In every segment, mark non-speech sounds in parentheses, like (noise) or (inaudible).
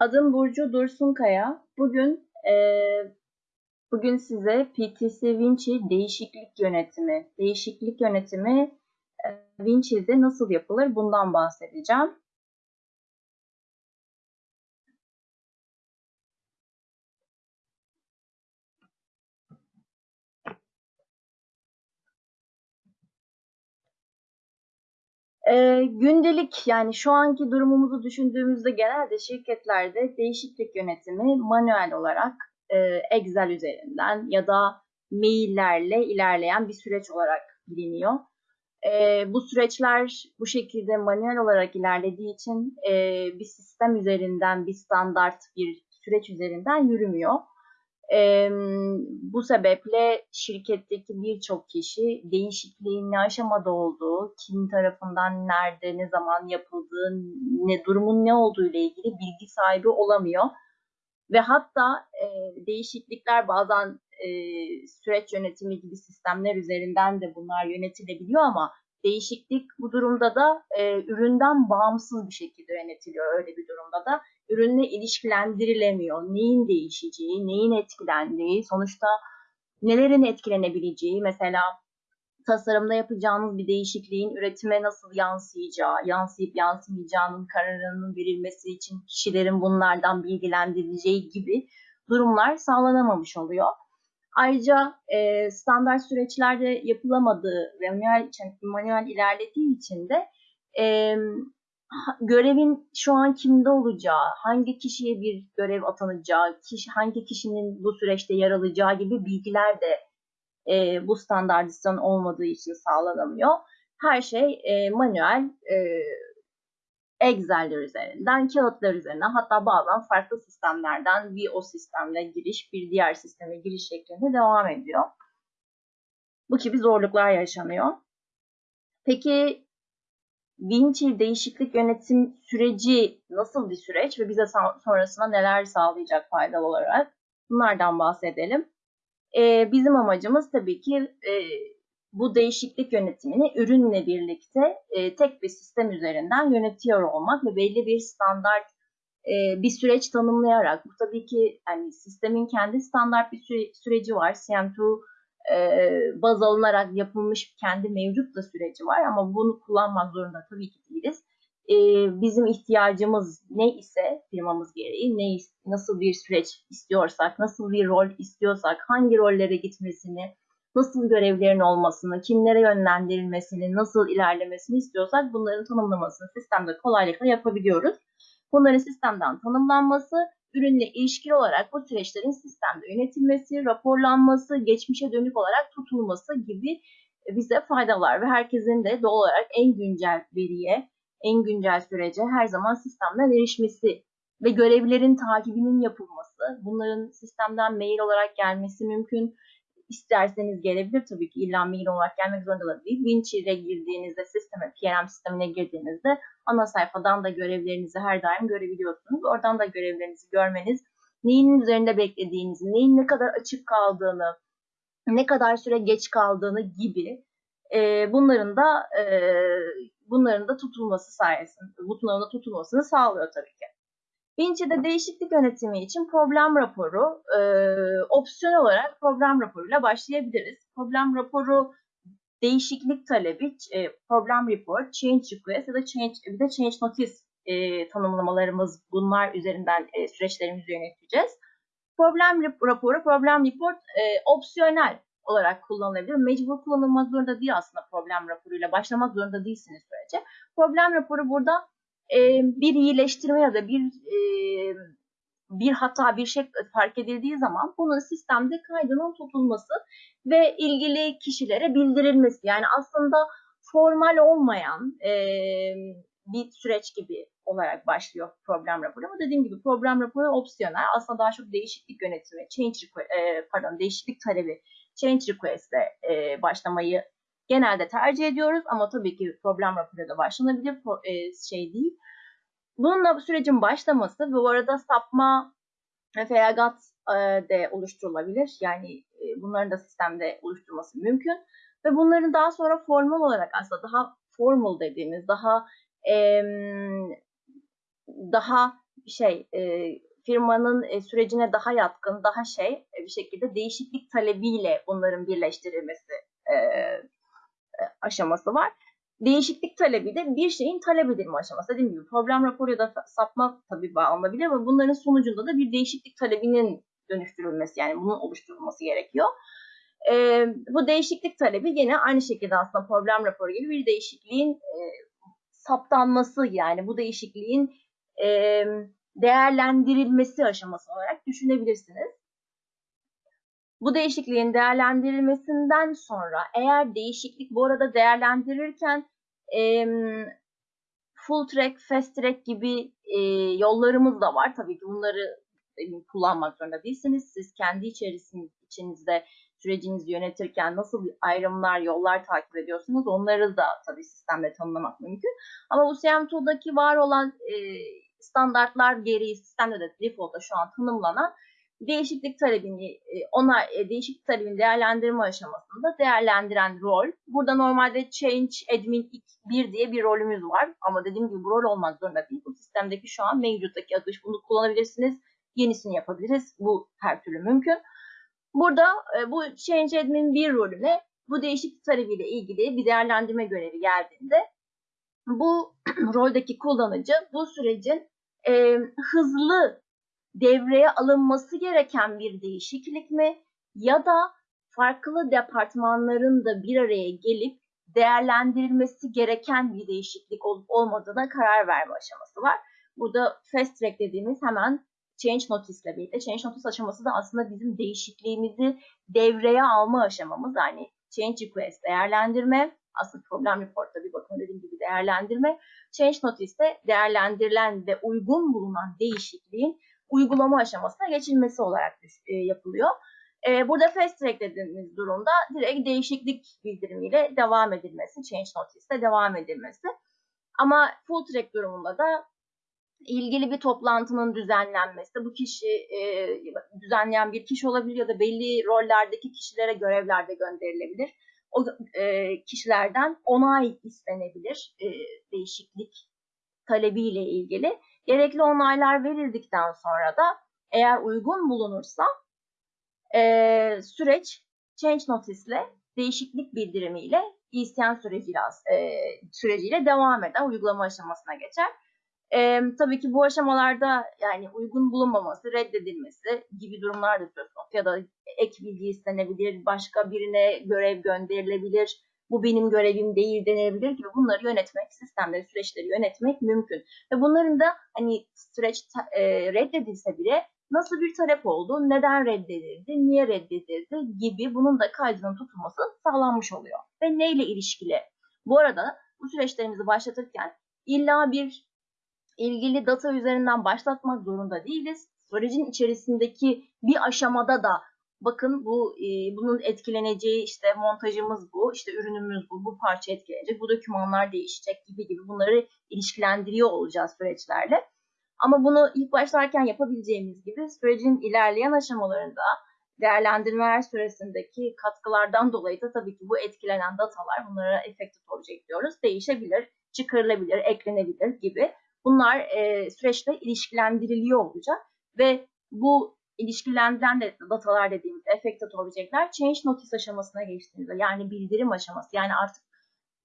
Adım Burcu Dursunkaya. Bugün e, bugün size PTC Vinci değişiklik yönetimi, değişiklik yönetimi e, Vinci'de nasıl yapılır bundan bahsedeceğim. E, gündelik yani şu anki durumumuzu düşündüğümüzde genelde şirketlerde değişiklik yönetimi manuel olarak e, Excel üzerinden ya da maillerle ilerleyen bir süreç olarak biliniyor. E, bu süreçler bu şekilde manuel olarak ilerlediği için e, bir sistem üzerinden, bir standart bir süreç üzerinden yürümüyor. E, bu sebeple şirketteki birçok kişi değişikliğin ne aşamada olduğu, kim tarafından nerede, ne zaman yapıldığı, ne durumun ne olduğu ile ilgili bilgi sahibi olamıyor. Ve hatta e, değişiklikler bazen e, süreç yönetimi gibi sistemler üzerinden de bunlar yönetilebiliyor ama değişiklik bu durumda da e, üründen bağımsız bir şekilde yönetiliyor öyle bir durumda da. Ürünle ilişkilendirilemiyor. Neyin değişeceği, neyin etkilendiği, sonuçta nelerin etkilenebileceği, mesela tasarımda yapacağınız bir değişikliğin üretime nasıl yansıyacağı, yansıyıp yansımayacağının kararının verilmesi için kişilerin bunlardan bilgilendirileceği gibi durumlar sağlanamamış oluyor. Ayrıca e, standart süreçlerde yapılamadığı ve manuel, manuel ilerlediği için de e, görevin şu an kimde olacağı, hangi kişiye bir görev atanacağı, kişi, hangi kişinin bu süreçte yer alacağı gibi bilgiler de e, bu standartizasyon olmadığı için sağlanamıyor. Her şey e, manuel, e, Excel'ler üzerinden, kağıtlar üzerinden hatta bazen farklı sistemlerden bir o sistemle giriş, bir diğer sisteme giriş şeklinde devam ediyor. Bu gibi zorluklar yaşanıyor. Peki Vinci değişiklik yönetim süreci nasıl bir süreç ve bize sonrasında neler sağlayacak faydalı olarak bunlardan bahsedelim. Ee, bizim amacımız tabii ki e, bu değişiklik yönetimini ürünle birlikte e, tek bir sistem üzerinden yönetiyor olmak ve belli bir standart e, bir süreç tanımlayarak bu tabii ki yani sistemin kendi standart bir süre, süreci var. CM2 e, baz alınarak yapılmış kendi mevcut da süreci var ama bunu kullanmak zorunda tabii ki değiliz. E, bizim ihtiyacımız ne ise firmamız gereği ne nasıl bir süreç istiyorsak, nasıl bir rol istiyorsak, hangi rollere gitmesini, nasıl görevlerin olmasını, kimlere yönlendirilmesini, nasıl ilerlemesini istiyorsak bunların tanımlamasını sistemde kolaylıkla yapabiliyoruz. Bunların sistemden tanımlanması, ürünle ilişkili olarak bu süreçlerin sistemde yönetilmesi, raporlanması, geçmişe dönük olarak tutulması gibi bize faydalar ve herkesin de doğal olarak en güncel veriye, en güncel sürece her zaman sistemden erişmesi ve görevlerin takibinin yapılması, bunların sistemden mail olarak gelmesi mümkün, isterseniz gelebilir tabii ki illa mail olarak gelmek zorunda da değil. Vinci'ye girdiğinizde sisteme, PRM sistemine girdiğinizde ana sayfadan da görevlerinizi her daim görebiliyorsunuz. Oradan da görevlerinizi görmeniz, neyin üzerinde beklediğinizi, neyin ne kadar açık kaldığını, ne kadar süre geç kaldığını gibi e, bunların da e, bunların da tutulması sayesinde, bu tutulmasını sağlıyor tabii ki. Vinci'de değişiklik yönetimi için problem raporu e, opsiyonel olarak problem raporuyla başlayabiliriz. Problem raporu değişiklik talebi, e, problem report, change request ya da change, bir de change notice e, tanımlamalarımız bunlar üzerinden e, süreçlerimizi yöneteceğiz. Problem raporu, problem report e, opsiyonel olarak kullanılabilir. Mecbur kullanılmak zorunda değil aslında problem raporuyla. Başlamak zorunda değilsiniz sürece. Problem raporu burada e, bir iyileştirme ya da bir e, bir hata bir şey fark edildiği zaman bunun sistemde kaydının tutulması ve ilgili kişilere bildirilmesi. Yani aslında formal olmayan e, bir süreç gibi olarak başlıyor problem raporu. Ama dediğim gibi problem raporu opsiyonel. Aslında daha çok değişiklik yönetimi, change e, pardon değişiklik talebi, change request'e e, başlamayı genelde tercih ediyoruz. Ama tabii ki problem raporuyla başlanabilir. E, şey değil. Bununla sürecin başlaması ve bu arada sapma feragat e, de oluşturulabilir. Yani e, bunların da sistemde oluşturulması mümkün. Ve bunların daha sonra formal olarak aslında daha formal dediğimiz, daha daha şey firmanın sürecine daha yatkın, daha şey bir şekilde değişiklik talebiyle bunların birleştirilmesi aşaması var. Değişiklik talebi de bir şeyin talep edilme aşaması. Dediğim gibi problem raporu ya da sapma tabii bağlanabilir ama bunların sonucunda da bir değişiklik talebinin dönüştürülmesi yani bunun oluşturulması gerekiyor. E, bu değişiklik talebi yine aynı şekilde aslında problem raporu gibi bir değişikliğin e, saptanması yani bu değişikliğin e, değerlendirilmesi aşaması olarak düşünebilirsiniz. Bu değişikliğin değerlendirilmesinden sonra eğer değişiklik bu arada değerlendirirken e, full track, fast track gibi e, yollarımız da var. Tabii ki bunları kullanmak zorunda değilsiniz. Siz kendi içerisiniz, içinizde sürecinizi yönetirken nasıl ayrımlar, yollar takip ediyorsunuz onları da tabii sistemde tanımlamak mümkün. Ama bu CM2'daki var olan e, standartlar gereği sistemde de default'ta şu an tanımlanan değişiklik talebini e, ona e, değişiklik talebini değerlendirme aşamasında değerlendiren rol. Burada normalde change admin 1 diye bir rolümüz var ama dediğim gibi bu rol olmak zorunda değil. Bu sistemdeki şu an mevcuttaki adı bunu kullanabilirsiniz. Yenisini yapabiliriz. Bu her türlü mümkün. Burada e, bu change admin 1 rolüne bu değişiklik talebiyle ilgili bir değerlendirme görevi geldiğinde bu (clears throat) roldeki kullanıcı bu sürecin e, hızlı devreye alınması gereken bir değişiklik mi ya da farklı departmanların da bir araya gelip değerlendirilmesi gereken bir değişiklik olup olmadığına karar verme aşaması var. Burada fast track dediğimiz hemen change notice ile birlikte change notice aşaması da aslında bizim değişikliğimizi devreye alma aşamamız. Yani change request değerlendirme, aslında problem reportta bir bakın dediğim gibi değerlendirme. Change notice'de değerlendirilen ve uygun bulunan değişikliğin uygulama aşamasına geçilmesi olarak e, yapılıyor. E, burada fast track dediğimiz durumda direkt değişiklik bildirimiyle devam edilmesi, change notice'de devam edilmesi. Ama full track durumunda da ilgili bir toplantının düzenlenmesi, bu kişi e, düzenleyen bir kişi olabilir ya da belli rollerdeki kişilere görevler de gönderilebilir. O e, kişilerden onay istenebilir e, değişiklik talebiyle ilgili. Gerekli onaylar verildikten sonra da eğer uygun bulunursa e, süreç change notice ile değişiklik bildirimiyle isyan süreciyle, e, süreciyle devam eder, uygulama aşamasına geçer. E, tabii ki bu aşamalarda yani uygun bulunmaması, reddedilmesi gibi durumlar da söz konusu. Ya da ek bilgi istenebilir, başka birine görev gönderilebilir, bu benim görevim değil denilebilir gibi bunları yönetmek, sistemleri, süreçleri yönetmek mümkün. Ve bunların da hani süreç e, reddedilse bile nasıl bir talep oldu, neden reddedildi, niye reddedildi gibi bunun da kaydının tutulması sağlanmış oluyor. Ve neyle ilişkili? Bu arada bu süreçlerimizi başlatırken illa bir ilgili data üzerinden başlatmak zorunda değiliz. Sürecin içerisindeki bir aşamada da bakın bu e, bunun etkileneceği işte montajımız bu, işte ürünümüz bu, bu parça etkilenecek, bu dokümanlar değişecek gibi gibi bunları ilişkilendiriyor olacağız süreçlerle. Ama bunu ilk başlarken yapabileceğimiz gibi sürecin ilerleyen aşamalarında değerlendirmeler süresindeki katkılardan dolayı da tabii ki bu etkilenen datalar bunlara effective object diyoruz. Değişebilir, çıkarılabilir, eklenebilir gibi. Bunlar e, süreçle ilişkilendiriliyor olacak ve bu ilişkilendirilen de datalar dediğimiz affected object'ler change notice aşamasına geçtiğimizde yani bildirim aşaması yani artık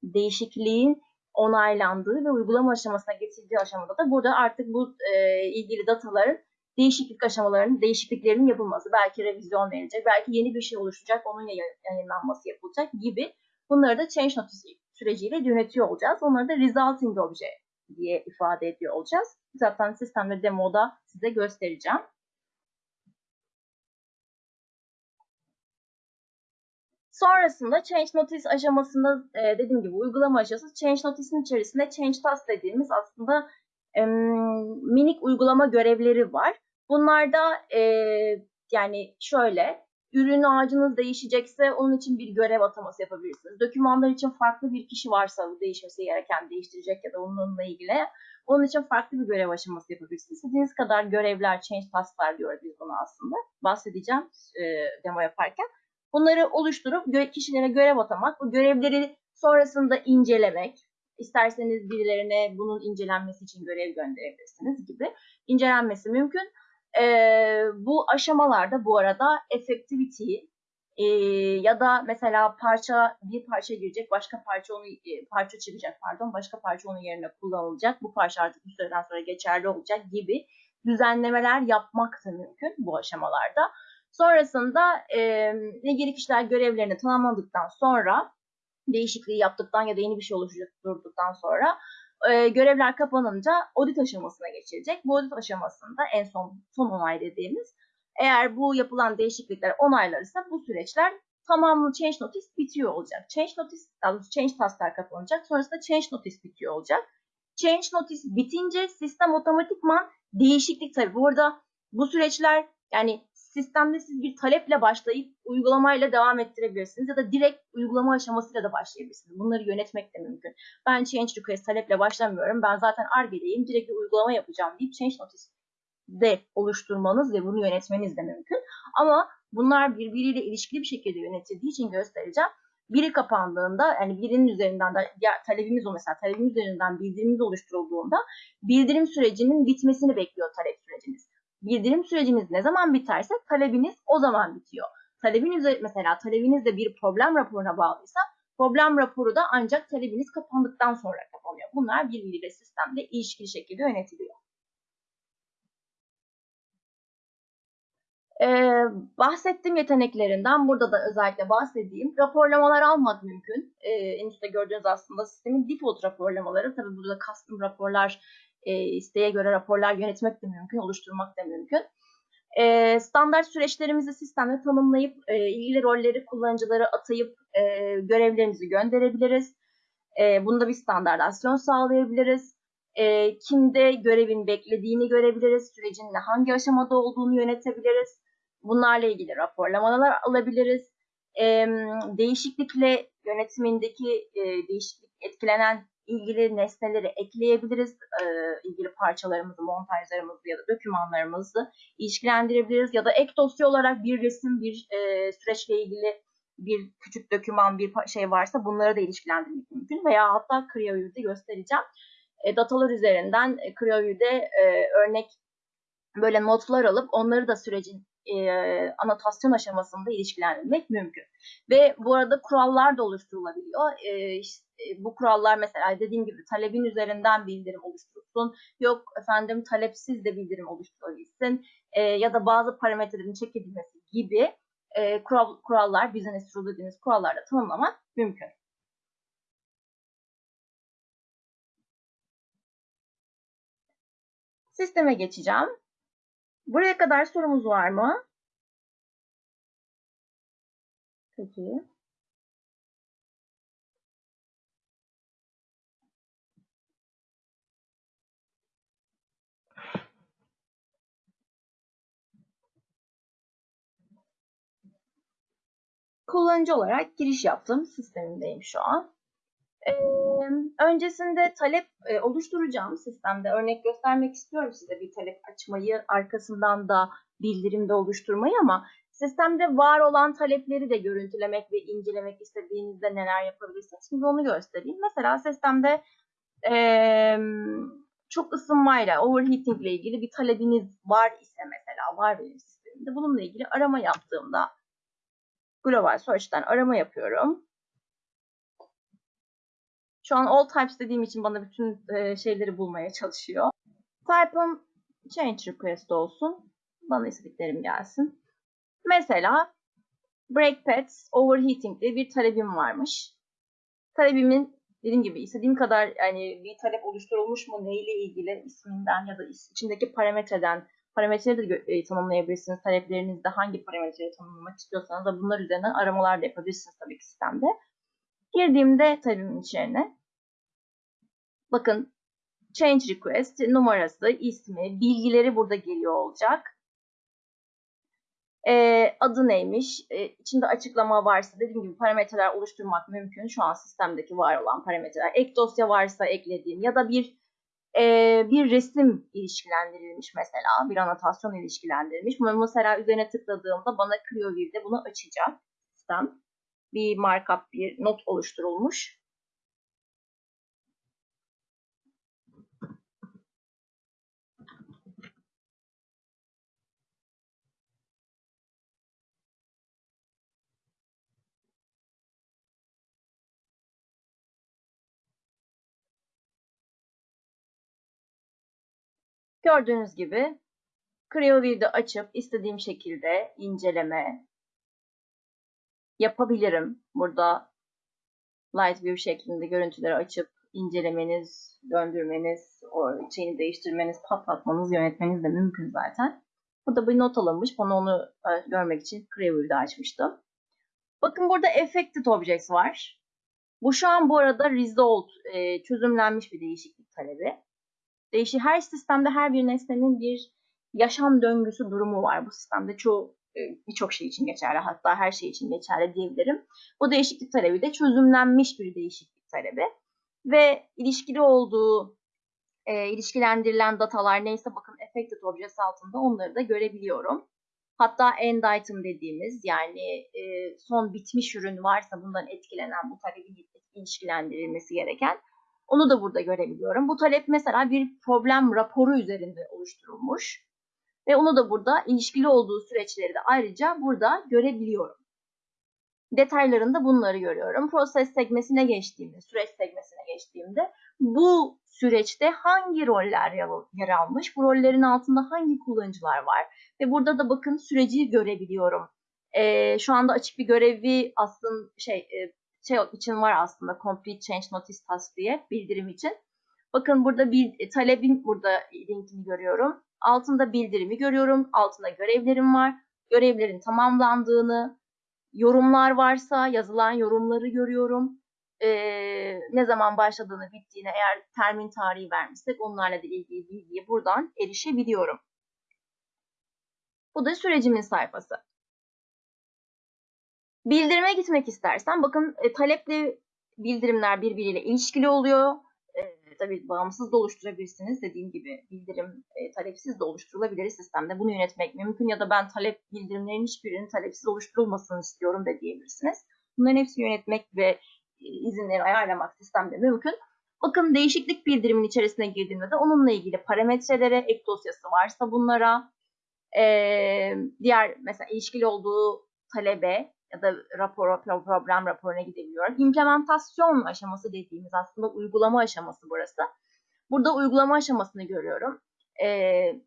değişikliğin onaylandığı ve uygulama aşamasına geçildiği aşamada da burada artık bu e, ilgili dataların değişiklik aşamalarının, değişikliklerinin yapılması, belki revizyon verilecek, belki yeni bir şey oluşacak, onun yayınlanması yapılacak gibi bunları da change notice süreciyle yönetiyor olacağız. Onları da resulting object diye ifade ediyor olacağız. Zaten sistemde demoda size göstereceğim. Sonrasında change notice aşamasında e, dediğim gibi uygulama aşaması change notice'in içerisinde change task dediğimiz aslında e, minik uygulama görevleri var. Bunlarda e, yani şöyle ürün ağacınız değişecekse onun için bir görev ataması yapabilirsiniz. Dokümanlar için farklı bir kişi varsa değişmesi gereken değiştirecek ya da onunla ilgili onun için farklı bir görev aşaması yapabilirsiniz. İstediğiniz kadar görevler, change task'lar diyoruz biz bunu aslında. Bahsedeceğim e, demo yaparken. Bunları oluşturup kişilere görev atamak, bu görevleri sonrasında incelemek, İsterseniz birilerine bunun incelenmesi için görev gönderebilirsiniz gibi. İncelenmesi mümkün. Ee, bu aşamalarda bu arada effectivity e, ya da mesela parça bir parça girecek, başka parça onu e, parça çıkacak pardon, başka parça onun yerine kullanılacak. Bu parça artık bir süreden sonra geçerli olacak gibi düzenlemeler yapmak da mümkün bu aşamalarda. Sonrasında e, ilgili kişiler görevlerini tamamladıktan sonra değişikliği yaptıktan ya da yeni bir şey oluşturduktan sonra e, görevler kapanınca audit aşamasına geçilecek. Bu audit aşamasında en son son onay dediğimiz eğer bu yapılan değişiklikler onaylarsa bu süreçler tamamı change notice bitiyor olacak. Change notice, daha doğrusu change tasklar kapanacak. Sonrasında change notice bitiyor olacak. Change notice bitince sistem otomatikman değişiklik tabii. Bu arada bu süreçler yani sistemde siz bir taleple başlayıp uygulamayla devam ettirebilirsiniz ya da direkt uygulama aşamasıyla da başlayabilirsiniz. Bunları yönetmek de mümkün. Ben change request taleple başlamıyorum. Ben zaten Arge'deyim. Direkt bir uygulama yapacağım deyip change notice de oluşturmanız ve bunu yönetmeniz de mümkün. Ama bunlar birbiriyle ilişkili bir şekilde yönetildiği için göstereceğim. Biri kapandığında yani birinin üzerinden de ya, talebimiz o mesela talebimiz üzerinden bildirimimiz oluşturulduğunda bildirim sürecinin bitmesini bekliyor talep süreciniz. Bildirim süreciniz ne zaman biterse talebiniz o zaman bitiyor. Talebin üzeri mesela talebiniz de bir problem raporuna bağlıysa problem raporu da ancak talebiniz kapandıktan sonra kapanıyor. Bunlar birbiriyle sistemde ilişkili şekilde yönetiliyor. Ee, bahsettiğim yeteneklerinden burada da özellikle bahsedeyim. Raporlamalar almak mümkün. Ee, en üstte gördüğünüz aslında sistemin default raporlamaları. Tabii burada custom raporlar, e, isteğe göre raporlar yönetmek de mümkün, oluşturmak da mümkün. E, standart süreçlerimizi sistemde tanımlayıp e, ilgili rolleri kullanıcılara atayıp e, görevlerimizi gönderebiliriz. Bunda bir standartasyon sağlayabiliriz. Kimde görevin beklediğini görebiliriz. Sürecin hangi aşamada olduğunu yönetebiliriz. Bunlarla ilgili raporlamalar alabiliriz. Değişiklikle yönetimindeki değişiklik etkilenen ilgili nesneleri ekleyebiliriz. E, ilgili parçalarımızı, montajlarımızı ya da dokümanlarımızı ilişkilendirebiliriz. Ya da ek dosya olarak bir resim, bir e, süreçle ilgili bir küçük doküman, bir şey varsa bunları da ilişkilendirmek mümkün. Veya hatta CreoView'de göstereceğim. E, datalar üzerinden e, CreoView'de e, örnek böyle notlar alıp onları da sürecin e, anotasyon aşamasında ilişkilendirmek mümkün. Ve bu arada kurallar da oluşturulabiliyor. E, işte, bu kurallar mesela dediğim gibi talebin üzerinden bildirim oluşturulsun. Yok efendim talepsiz de bildirim oluşturulabilsin. E, ya da bazı parametrelerin çekilmesi gibi e, kural, kurallar, business rule dediğimiz kurallarla tanımlamak mümkün. Sisteme geçeceğim. Buraya kadar sorumuz var mı? Peki. Kullanıcı olarak giriş yaptım. Sistemimdeyim şu an. Öncesinde talep e, oluşturacağım sistemde örnek göstermek istiyorum size bir talep açmayı arkasından da bildirimde oluşturmayı ama sistemde var olan talepleri de görüntülemek ve incelemek istediğinizde neler yapabilirsiniz. Şimdi onu göstereyim. Mesela sistemde çok ısınmayla, overheating ile ilgili bir talebiniz var ise mesela var benim sistemimde. Bununla ilgili arama yaptığımda global search'ten arama yapıyorum. Şu an all types dediğim için bana bütün e, şeyleri bulmaya çalışıyor. Type'ım change request olsun. Bana istediklerim gelsin. Mesela break pads overheating diye bir talebim varmış. Talebimin dediğim gibi istediğim kadar yani bir talep oluşturulmuş mu neyle ilgili isminden ya da içindeki parametreden parametreleri de e, tanımlayabilirsiniz. Taleplerinizde hangi parametreyi tanımlamak istiyorsanız da bunlar üzerinden aramalar da yapabilirsiniz tabii ki sistemde. Girdiğimde talebimin içerine bakın change request numarası, ismi, bilgileri burada geliyor olacak. E, adı neymiş? E, içinde açıklama varsa dediğim gibi parametreler oluşturmak mümkün. Şu an sistemdeki var olan parametreler. Ek dosya varsa eklediğim ya da bir e, bir resim ilişkilendirilmiş mesela. Bir anotasyon ilişkilendirilmiş. Mesela üzerine tıkladığımda bana ClearView'de bunu açacak sistem bir markup, bir not oluşturulmuş. Gördüğünüz gibi CreoView'da açıp istediğim şekilde inceleme, yapabilirim. Burada Light View şeklinde görüntüleri açıp incelemeniz, döndürmeniz, o şeyini değiştirmeniz, patlatmanız, yönetmeniz de mümkün zaten. Burada bir not alınmış. Bana onu e, görmek için CreoView'de açmıştım. Bakın burada Affected Objects var. Bu şu an bu arada Resolved, e, çözümlenmiş bir değişiklik talebi. Değişi her sistemde her bir nesnenin bir yaşam döngüsü durumu var. Bu sistemde çoğu birçok şey için geçerli hatta her şey için geçerli diyebilirim. Bu değişiklik talebi de çözümlenmiş bir değişiklik talebi ve ilişkili olduğu e, ilişkilendirilen datalar neyse bakın affected objects altında onları da görebiliyorum. Hatta end item dediğimiz yani e, son bitmiş ürün varsa bundan etkilenen bu talebin ilişkilendirilmesi gereken onu da burada görebiliyorum. Bu talep mesela bir problem raporu üzerinde oluşturulmuş. Ve onu da burada ilişkili olduğu süreçleri de ayrıca burada görebiliyorum. Detaylarında bunları görüyorum. Proses segmesine geçtiğimde, süreç segmesine geçtiğimde bu süreçte hangi roller yer almış, bu rollerin altında hangi kullanıcılar var ve burada da bakın süreci görebiliyorum. Ee, şu anda açık bir görevi aslında şey, e, şey için var aslında Complete Change Notice Task diye bildirim için. Bakın burada bir e, talebin burada linkini görüyorum. Altında bildirimi görüyorum. Altında görevlerim var. Görevlerin tamamlandığını, yorumlar varsa yazılan yorumları görüyorum. Ee, ne zaman başladığını, bittiğini eğer termin tarihi vermişsek onlarla da ilgili bilgiye buradan erişebiliyorum. Bu da sürecimin sayfası. Bildirime gitmek istersen bakın e, talepli bildirimler birbiriyle ilişkili oluyor tabii bağımsız da oluşturabilirsiniz. Dediğim gibi bildirim e, talepsiz de oluşturulabilir sistemde. Bunu yönetmek mümkün ya da ben talep bildirimlerin hiçbirinin talepsiz oluşturulmasını istiyorum da diyebilirsiniz. Bunların hepsini yönetmek ve e, izinleri ayarlamak sistemde mümkün. Bakın değişiklik bildirimin içerisine girdiğimde de onunla ilgili parametrelere, ek dosyası varsa bunlara, e, diğer mesela ilişkili olduğu talebe ya da rapor, problem raporuna gidebiliyorum. İmplementasyon aşaması dediğimiz aslında uygulama aşaması burası. Burada uygulama aşamasını görüyorum. Ee,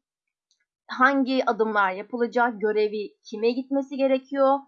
hangi adımlar yapılacak, görevi kime gitmesi gerekiyor,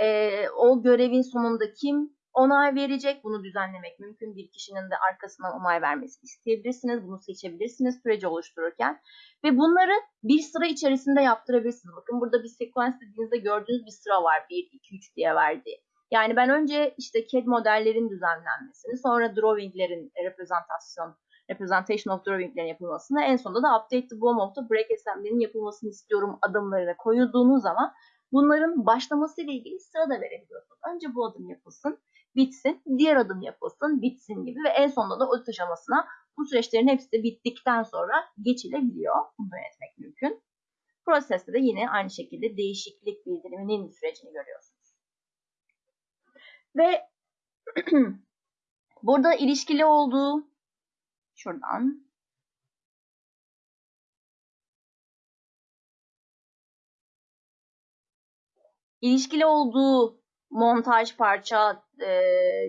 ee, o görevin sonunda kim onay verecek, bunu düzenlemek mümkün. Bir kişinin de arkasından onay vermesini isteyebilirsiniz, bunu seçebilirsiniz süreci oluştururken. Ve bunları bir sıra içerisinde yaptırabilirsiniz. Bakın burada bir sekans dediğinizde gördüğünüz bir sıra var. 1, 2, 3 diye verdiği. Yani ben önce işte CAD modellerin düzenlenmesini, sonra drawinglerin reprezentasyon, representation of drawinglerin yapılmasını, en sonunda da update the BOM of the break assembly'nin yapılmasını istiyorum adımlarına koyulduğunuz zaman bunların başlaması ile ilgili sıra da verebiliyorsunuz. Önce bu adım yapılsın, bitsin, diğer adım yapılsın, bitsin gibi ve en sonunda da o aşamasına bu süreçlerin hepsi de bittikten sonra geçilebiliyor. Bunu yönetmek mümkün. Proseste de yine aynı şekilde değişiklik bildiriminin sürecini görüyorsunuz. Ve (clears throat) burada ilişkili olduğu şuradan ilişkili olduğu montaj parça e,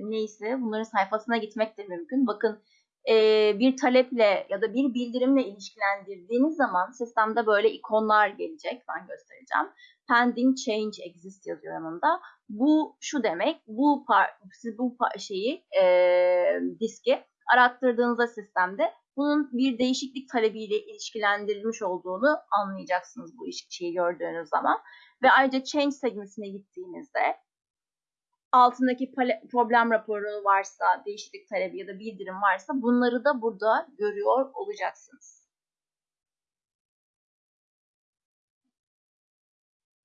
neyse bunların sayfasına gitmek de mümkün. Bakın e, bir taleple ya da bir bildirimle ilişkilendirdiğiniz zaman sistemde böyle ikonlar gelecek. Ben göstereceğim. Pending change exist yazıyor yanında. Bu şu demek. Bu par siz bu par şeyi e, diski arattırdığınızda sistemde bunun bir değişiklik talebiyle ilişkilendirilmiş olduğunu anlayacaksınız bu şeyi gördüğünüz zaman. Ve ayrıca change segmentine gittiğinizde altındaki problem raporu varsa, değişiklik talebi ya da bildirim varsa bunları da burada görüyor olacaksınız.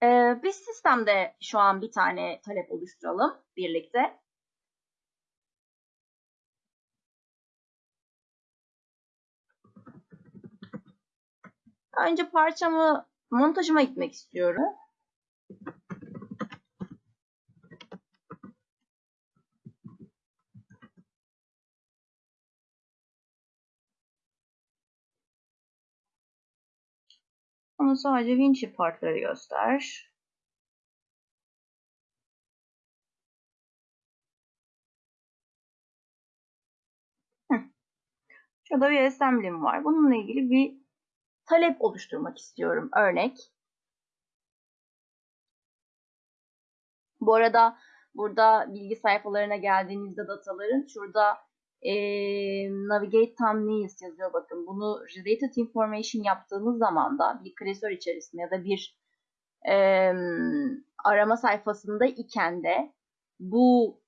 Ee, biz sistemde şu an bir tane talep oluşturalım birlikte. Önce parçamı montajıma gitmek istiyorum. Ama sadece Vinci partları göster. Şurada bir assembly'm var. Bununla ilgili bir talep oluşturmak istiyorum. Örnek. Bu arada burada bilgi sayfalarına geldiğinizde dataların şurada e, navigate thumbnails yazıyor bakın. Bunu related information yaptığınız zaman da bir klasör içerisinde ya da bir e, arama sayfasında iken de bu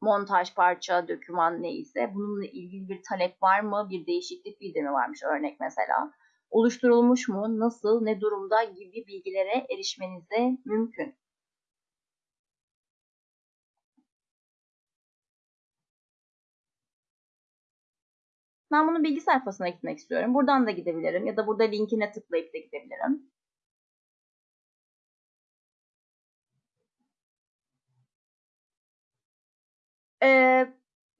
montaj parça, döküman neyse bununla ilgili bir talep var mı? Bir değişiklik bildirimi varmış örnek mesela. Oluşturulmuş mu? Nasıl? Ne durumda? gibi bilgilere erişmeniz de mümkün. Ben bunun bilgi sayfasına gitmek istiyorum. Buradan da gidebilirim ya da burada linkine tıklayıp da gidebilirim. Ee,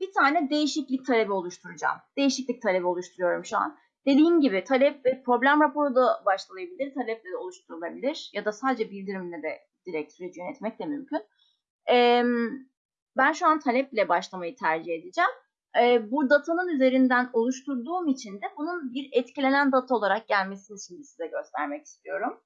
bir tane değişiklik talebi oluşturacağım. Değişiklik talebi oluşturuyorum şu an. Dediğim gibi talep ve problem raporu da başlayabilir, taleple de oluşturulabilir ya da sadece bildirimle de direkt süreci yönetmek de mümkün. Ee, ben şu an taleple başlamayı tercih edeceğim. Ee, bu datanın üzerinden oluşturduğum için de bunun bir etkilenen data olarak gelmesini şimdi size göstermek istiyorum.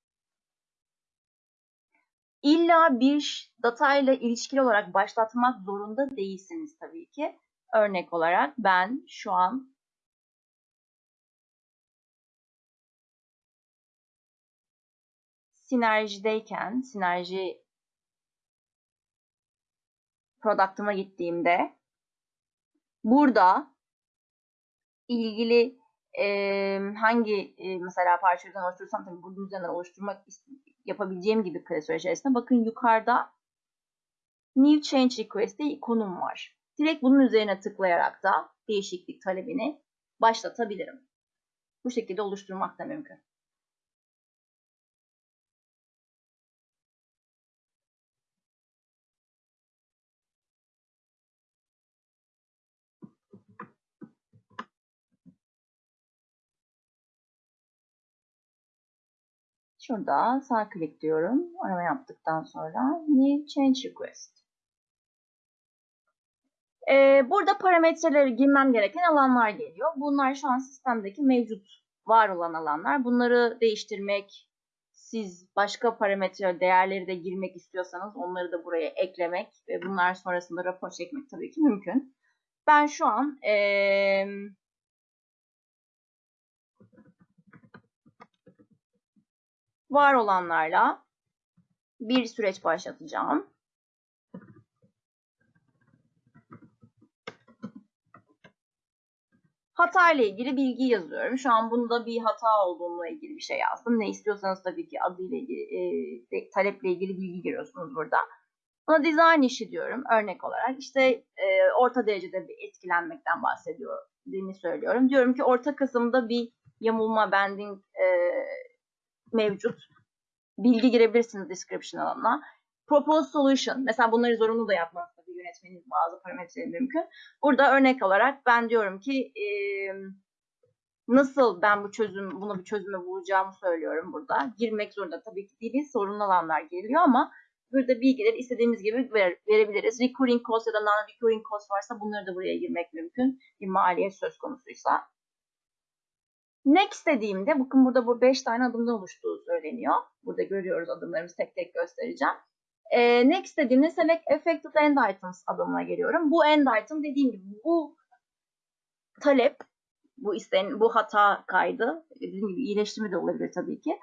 İlla bir datayla ilişkili olarak başlatmak zorunda değilsiniz tabii ki. Örnek olarak ben şu an sinerjideyken, sinerji product'ıma gittiğimde burada ilgili e, hangi e, mesela parçalardan oluşturursam tabii bunun üzerinden oluşturmak yapabileceğim gibi klasör içerisinde bakın yukarıda New Change Request ikonum var. Direkt bunun üzerine tıklayarak da değişiklik talebini başlatabilirim. Bu şekilde oluşturmak da mümkün. Şurada sağ klik diyorum. Arama yaptıktan sonra New Change Request. Ee, burada parametreleri girmem gereken alanlar geliyor. Bunlar şu an sistemdeki mevcut var olan alanlar. Bunları değiştirmek, siz başka parametre değerleri de girmek istiyorsanız onları da buraya eklemek ve bunlar sonrasında rapor çekmek tabii ki mümkün. Ben şu an ee, var olanlarla bir süreç başlatacağım. Hata ile ilgili bilgi yazıyorum. Şu an bunda bir hata olduğunla ilgili bir şey yazdım. Ne istiyorsanız tabii ki adıyla ilgili, e, taleple ilgili bilgi giriyorsunuz burada. Buna design işi diyorum örnek olarak. İşte e, orta derecede bir etkilenmekten bahsediyorum söylüyorum. Diyorum ki orta kısımda bir yamulma bending e, mevcut. Bilgi girebilirsiniz description alanına. Propose solution. Mesela bunları zorunlu da yapmanız tabii yönetmenin bazı parametreleri mümkün. Burada örnek olarak ben diyorum ki e, nasıl ben bu çözüm buna bir çözümü bulacağımı söylüyorum burada. Girmek zorunda tabii ki değil. Sorunlu alanlar geliyor ama burada bilgileri istediğimiz gibi ver, verebiliriz. Recurring cost ya da non-recurring cost varsa bunları da buraya girmek mümkün. Bir maliyet söz konusuysa. Next dediğimde bakın burada bu 5 tane adımdan oluştuğu söyleniyor. Burada görüyoruz adımlarımızı tek tek göstereceğim. E, next dediğimde select affected end items adımına geliyorum. Bu end item dediğim gibi bu talep, bu isteyen, bu hata kaydı, dediğim gibi iyileştirme de olabilir tabii ki.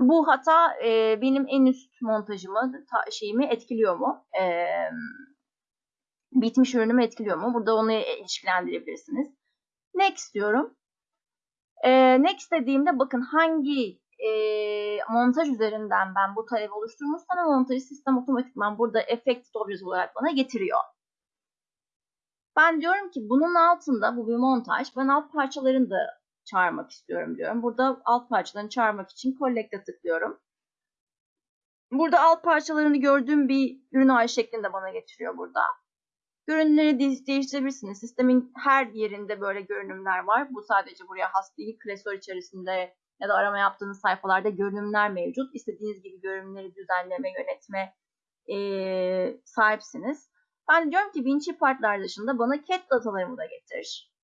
Bu hata e, benim en üst montajımı, ta, şeyimi etkiliyor mu? E, bitmiş ürünümü etkiliyor mu? Burada onu ilişkilendirebilirsiniz. Next diyorum. E, next dediğimde bakın hangi e, montaj üzerinden ben bu talebi oluşturmuşsam montajı sistem otomatikman burada effected object olarak bana getiriyor. Ben diyorum ki bunun altında bu bir montaj. Ben alt parçalarını da çağırmak istiyorum diyorum. Burada alt parçalarını çağırmak için collect'e tıklıyorum. Burada alt parçalarını gördüğüm bir ürün ağacı şeklinde bana getiriyor burada. Görünümleri değiştirebilirsiniz. Sistemin her yerinde böyle görünümler var. Bu sadece buraya has değil. Klasör içerisinde ya da arama yaptığınız sayfalarda görünümler mevcut. İstediğiniz gibi görünümleri düzenleme, yönetme e, sahipsiniz. Ben diyorum ki Vinci partlar dışında bana cat datalarımı da getir.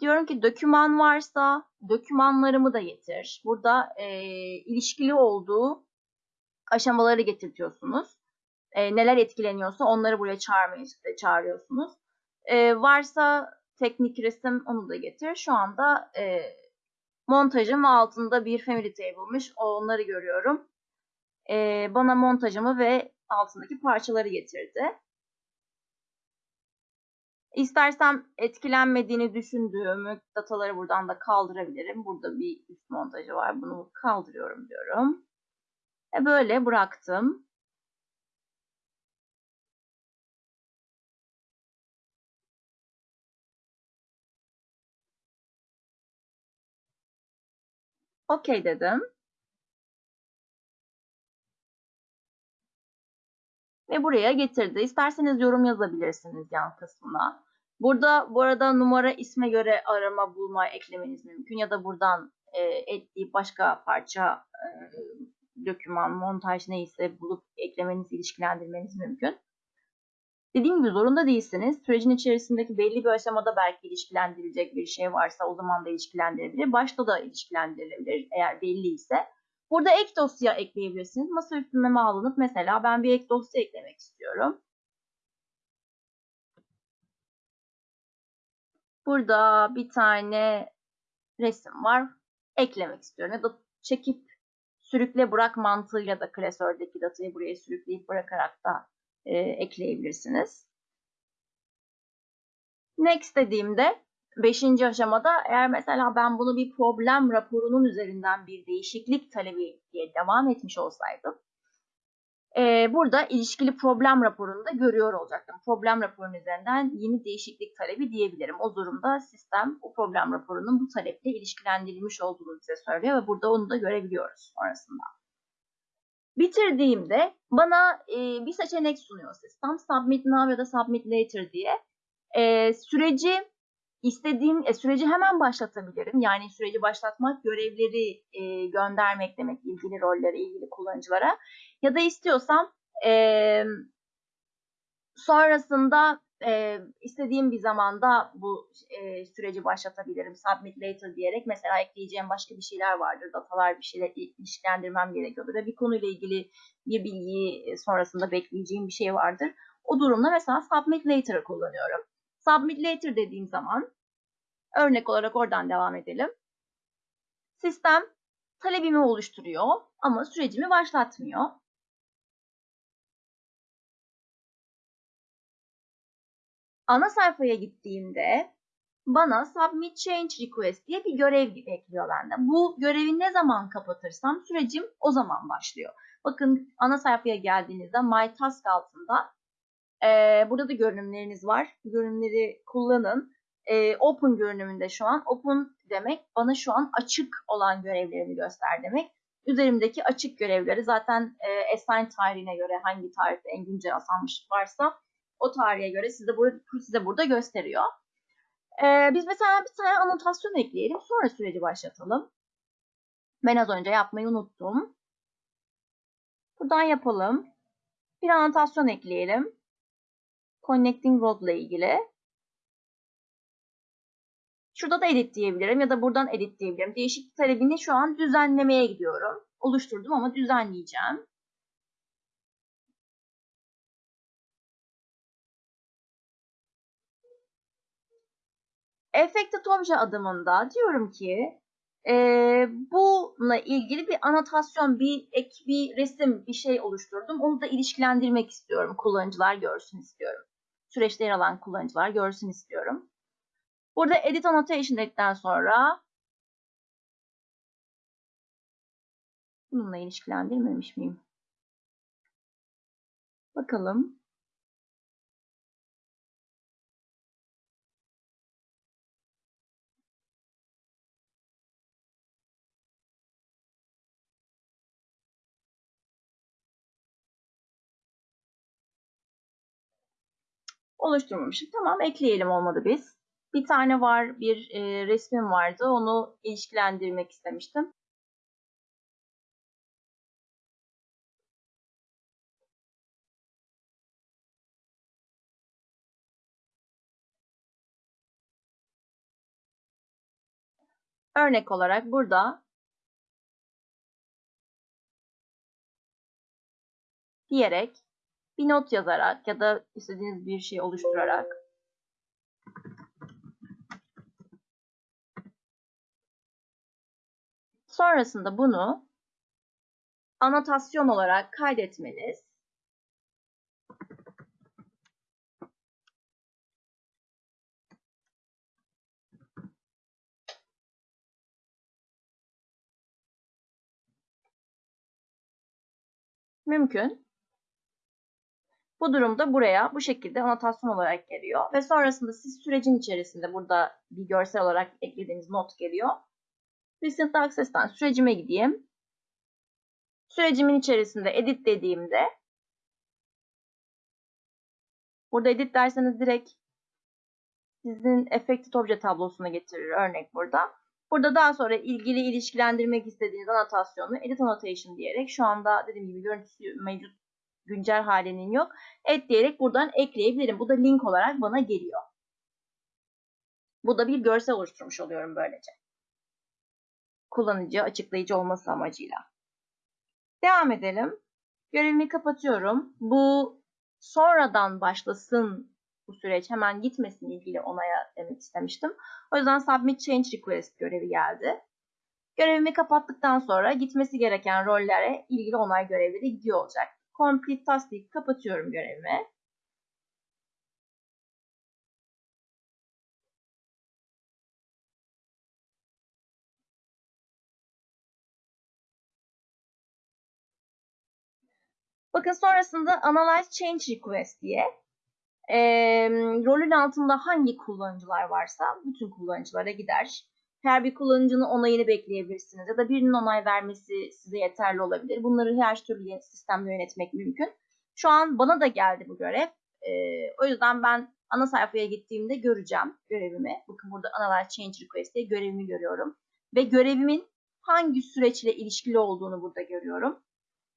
Diyorum ki doküman varsa dokümanlarımı da getir. Burada e, ilişkili olduğu aşamaları getirtiyorsunuz. E, neler etkileniyorsa onları buraya çağırmayı çağırıyorsunuz. E, varsa teknik resim onu da getir. Şu anda e, montajım altında bir family table'mış. Onları görüyorum. E, bana montajımı ve altındaki parçaları getirdi. İstersem etkilenmediğini düşündüğümü dataları buradan da kaldırabilirim. Burada bir üst montajı var. Bunu kaldırıyorum diyorum. E böyle bıraktım. Okey dedim. Ve buraya getirdi. İsterseniz yorum yazabilirsiniz yan kısmına. Burada bu arada numara isme göre arama bulma eklemeniz mümkün. Ya da buradan e, ekleyip başka parça e, doküman, montaj neyse bulup eklemeniz, ilişkilendirmeniz mümkün. Dediğim gibi zorunda değilsiniz. Sürecin içerisindeki belli bir aşamada belki ilişkilendirilecek bir şey varsa o zaman da ilişkilendirilebilir. Başta da ilişkilendirilebilir eğer belli ise. Burada ek dosya ekleyebilirsiniz. Masaüstü meme alınıp mesela ben bir ek dosya eklemek istiyorum. Burada bir tane resim var. Eklemek istiyorum. Ya da çekip sürükle bırak mantığıyla da klasördeki datayı buraya sürükleyip bırakarak da e, ekleyebilirsiniz. Next dediğimde beşinci aşamada eğer mesela ben bunu bir problem raporunun üzerinden bir değişiklik talebi diye devam etmiş olsaydım e, burada ilişkili problem raporunu da görüyor olacaktım. Problem raporunun üzerinden yeni değişiklik talebi diyebilirim. O durumda sistem o problem raporunun bu taleple ilişkilendirilmiş olduğunu bize söylüyor ve burada onu da görebiliyoruz sonrasında. Bitirdiğimde bana e, bir seçenek sunuyor sistem. Submit now ya da Submit later diye. E, süreci istediğim e, süreci hemen başlatabilirim. Yani süreci başlatmak, görevleri e, göndermek demek ilgili rollere, ilgili kullanıcılara. Ya da istiyorsam e, sonrasında e, istediğim bir zamanda bu e, süreci başlatabilirim. Submit later diyerek mesela ekleyeceğim başka bir şeyler vardır. Datalar bir şeyler ilişkilendirmem gerekiyordur. Ve bir konuyla ilgili bir bilgiyi sonrasında bekleyeceğim bir şey vardır. O durumda mesela submit later'ı kullanıyorum. Submit later dediğim zaman örnek olarak oradan devam edelim. Sistem talebimi oluşturuyor ama sürecimi başlatmıyor. Ana sayfaya gittiğimde bana submit change request diye bir görev bekliyor benden. Bu görevi ne zaman kapatırsam sürecim o zaman başlıyor. Bakın ana sayfaya geldiğinizde my task altında e, burada da görünümleriniz var. Görünümleri kullanın. E, open görünümünde şu an. Open demek bana şu an açık olan görevlerimi göster demek. Üzerimdeki açık görevleri zaten e, assign tarihine göre hangi tarihte en güncel asanmış varsa o tarihe göre size, burada, size burada gösteriyor. Ee, biz mesela bir tane anotasyon ekleyelim. Sonra süreci başlatalım. Ben az önce yapmayı unuttum. Buradan yapalım. Bir anotasyon ekleyelim. Connecting Road ile ilgili. Şurada da edit diyebilirim ya da buradan edit diyebilirim. Değişiklik talebini şu an düzenlemeye gidiyorum. Oluşturdum ama düzenleyeceğim. Affected Obje adımında diyorum ki e, bununla ilgili bir anotasyon, bir ek, bir resim, bir şey oluşturdum. Onu da ilişkilendirmek istiyorum. Kullanıcılar görsün istiyorum. Süreçte yer alan kullanıcılar görsün istiyorum. Burada Edit Annotation dedikten sonra bununla ilişkilendirmemiş miyim? Bakalım. Oluşturmamışım. Tamam ekleyelim olmadı biz. Bir tane var, bir e, resmim vardı. Onu ilişkilendirmek istemiştim. Örnek olarak burada diyerek bir not yazarak ya da istediğiniz bir şey oluşturarak sonrasında bunu anotasyon olarak kaydetmeniz mümkün. Bu durumda buraya bu şekilde anotasyon olarak geliyor. Ve sonrasında siz sürecin içerisinde burada bir görsel olarak eklediğiniz not geliyor. Recent Access'ten sürecime gideyim. Sürecimin içerisinde edit dediğimde burada edit derseniz direkt sizin affected obje tablosuna getirir örnek burada. Burada daha sonra ilgili ilişkilendirmek istediğiniz anotasyonu edit annotation diyerek şu anda dediğim gibi görüntüsü mevcut güncel halinin yok. Et diyerek buradan ekleyebilirim. Bu da link olarak bana geliyor. Bu da bir görsel oluşturmuş oluyorum böylece. Kullanıcı açıklayıcı olması amacıyla. Devam edelim. Görevimi kapatıyorum. Bu sonradan başlasın bu süreç hemen gitmesin ilgili onaya demek istemiştim. O yüzden Submit Change Request görevi geldi. Görevimi kapattıktan sonra gitmesi gereken rollere ilgili onay görevleri gidiyor olacak. Complete Task deyip kapatıyorum görevimi. Bakın sonrasında Analyze Change Request diye e, rolün altında hangi kullanıcılar varsa bütün kullanıcılara gider. Her bir kullanıcının onayını bekleyebilirsiniz ya da birinin onay vermesi size yeterli olabilir. Bunları her türlü sistemde yönetmek mümkün. Şu an bana da geldi bu görev. E, o yüzden ben ana sayfaya gittiğimde göreceğim görevimi. Bakın burada Analyze Change Request diye görevimi görüyorum. Ve görevimin hangi süreçle ilişkili olduğunu burada görüyorum.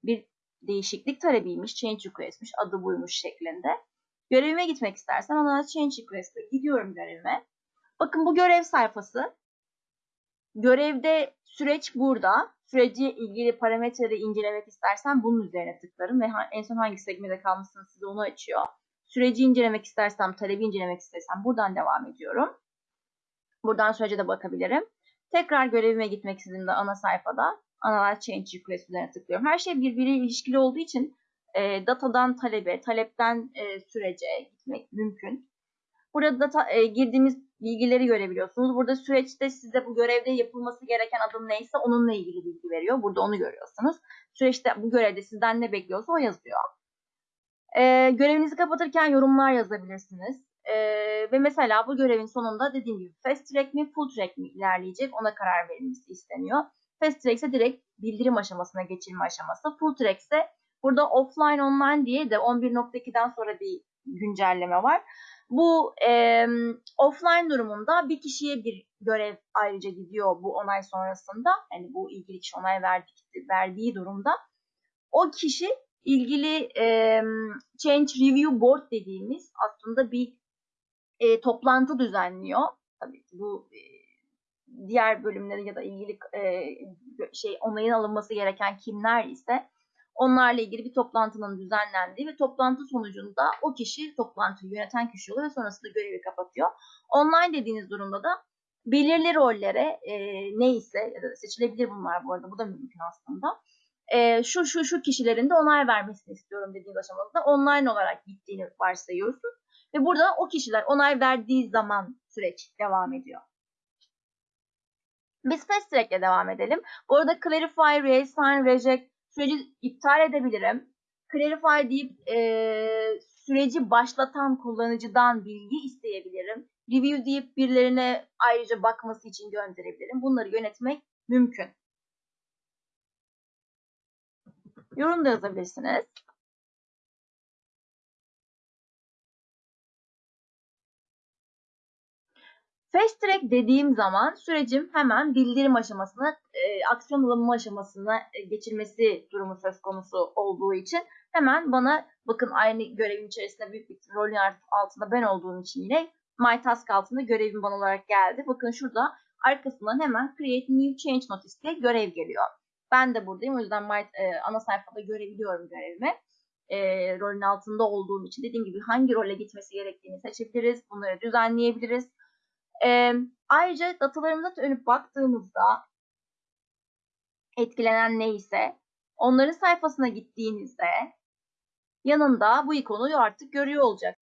Bir değişiklik talebiymiş, change request'miş, adı buymuş şeklinde. Görevime gitmek istersen Analyze Change Request'e gidiyorum görevime. Bakın bu görev sayfası. Görevde süreç burada. Süreci ilgili parametreleri incelemek istersen bunun üzerine tıklarım ve en son hangi segmede kalmışsınız size onu açıyor. Süreci incelemek istersem, talebi incelemek istersem buradan devam ediyorum. Buradan sürece de bakabilirim. Tekrar görevime gitmek istediğimde ana sayfada Analyze Change Request üzerine tıklıyorum. Her şey birbiriyle ilişkili olduğu için e, datadan talebe, talepten e, sürece gitmek mümkün. Burada data, e, girdiğimiz bilgileri görebiliyorsunuz. Burada süreçte size bu görevde yapılması gereken adım neyse onunla ilgili bilgi veriyor. Burada onu görüyorsunuz. Süreçte bu görevde sizden ne bekliyorsa o yazıyor. E, görevinizi kapatırken yorumlar yazabilirsiniz. E, ve mesela bu görevin sonunda dediğim gibi fast track mi full track mi ilerleyecek ona karar verilmesi isteniyor. Fast track ise direkt bildirim aşamasına geçilme aşaması. Full track ise burada offline online diye de 11.2'den sonra bir güncelleme var. Bu e, offline durumunda bir kişiye bir görev ayrıca gidiyor bu onay sonrasında. Yani bu ilgili kişi onay verdi, verdiği durumda. O kişi ilgili e, Change Review Board dediğimiz aslında bir e, toplantı düzenliyor. Tabii ki bu e, diğer bölümleri ya da ilgili e, şey onayın alınması gereken kimler ise onlarla ilgili bir toplantının düzenlendiği ve toplantı sonucunda o kişi toplantıyı yöneten kişi oluyor ve sonrasında görevi kapatıyor. Online dediğiniz durumda da belirli rollere e, neyse ya da seçilebilir bunlar bu arada bu da mümkün aslında. E, şu şu şu kişilerin de onay vermesini istiyorum dediğiniz aşamada online olarak gittiğini varsayıyorsunuz. Ve burada o kişiler onay verdiği zaman süreç devam ediyor. Biz fast track ile devam edelim. Bu arada clarify, reassign, reject süreci iptal edebilirim. Clarify deyip e, süreci başlatan kullanıcıdan bilgi isteyebilirim. Review deyip birilerine ayrıca bakması için gönderebilirim. Bunları yönetmek mümkün. Yorum da yazabilirsiniz. Fast track dediğim zaman sürecim hemen bildirim aşamasına, e, aksiyon alınma aşamasına e, geçilmesi durumu söz konusu olduğu için hemen bana bakın aynı görevin içerisinde büyük bir rolün altında ben olduğum için yine My Task altında görevim bana olarak geldi. Bakın şurada arkasından hemen Create New Change Notice diye görev geliyor. Ben de buradayım. O yüzden My, e, ana sayfada görebiliyorum görevimi. E, rolün altında olduğum için dediğim gibi hangi role gitmesi gerektiğini seçebiliriz. Bunları düzenleyebiliriz. E, ayrıca datalarımıza dönüp baktığımızda etkilenen neyse onların sayfasına gittiğinizde yanında bu ikonu artık görüyor olacak.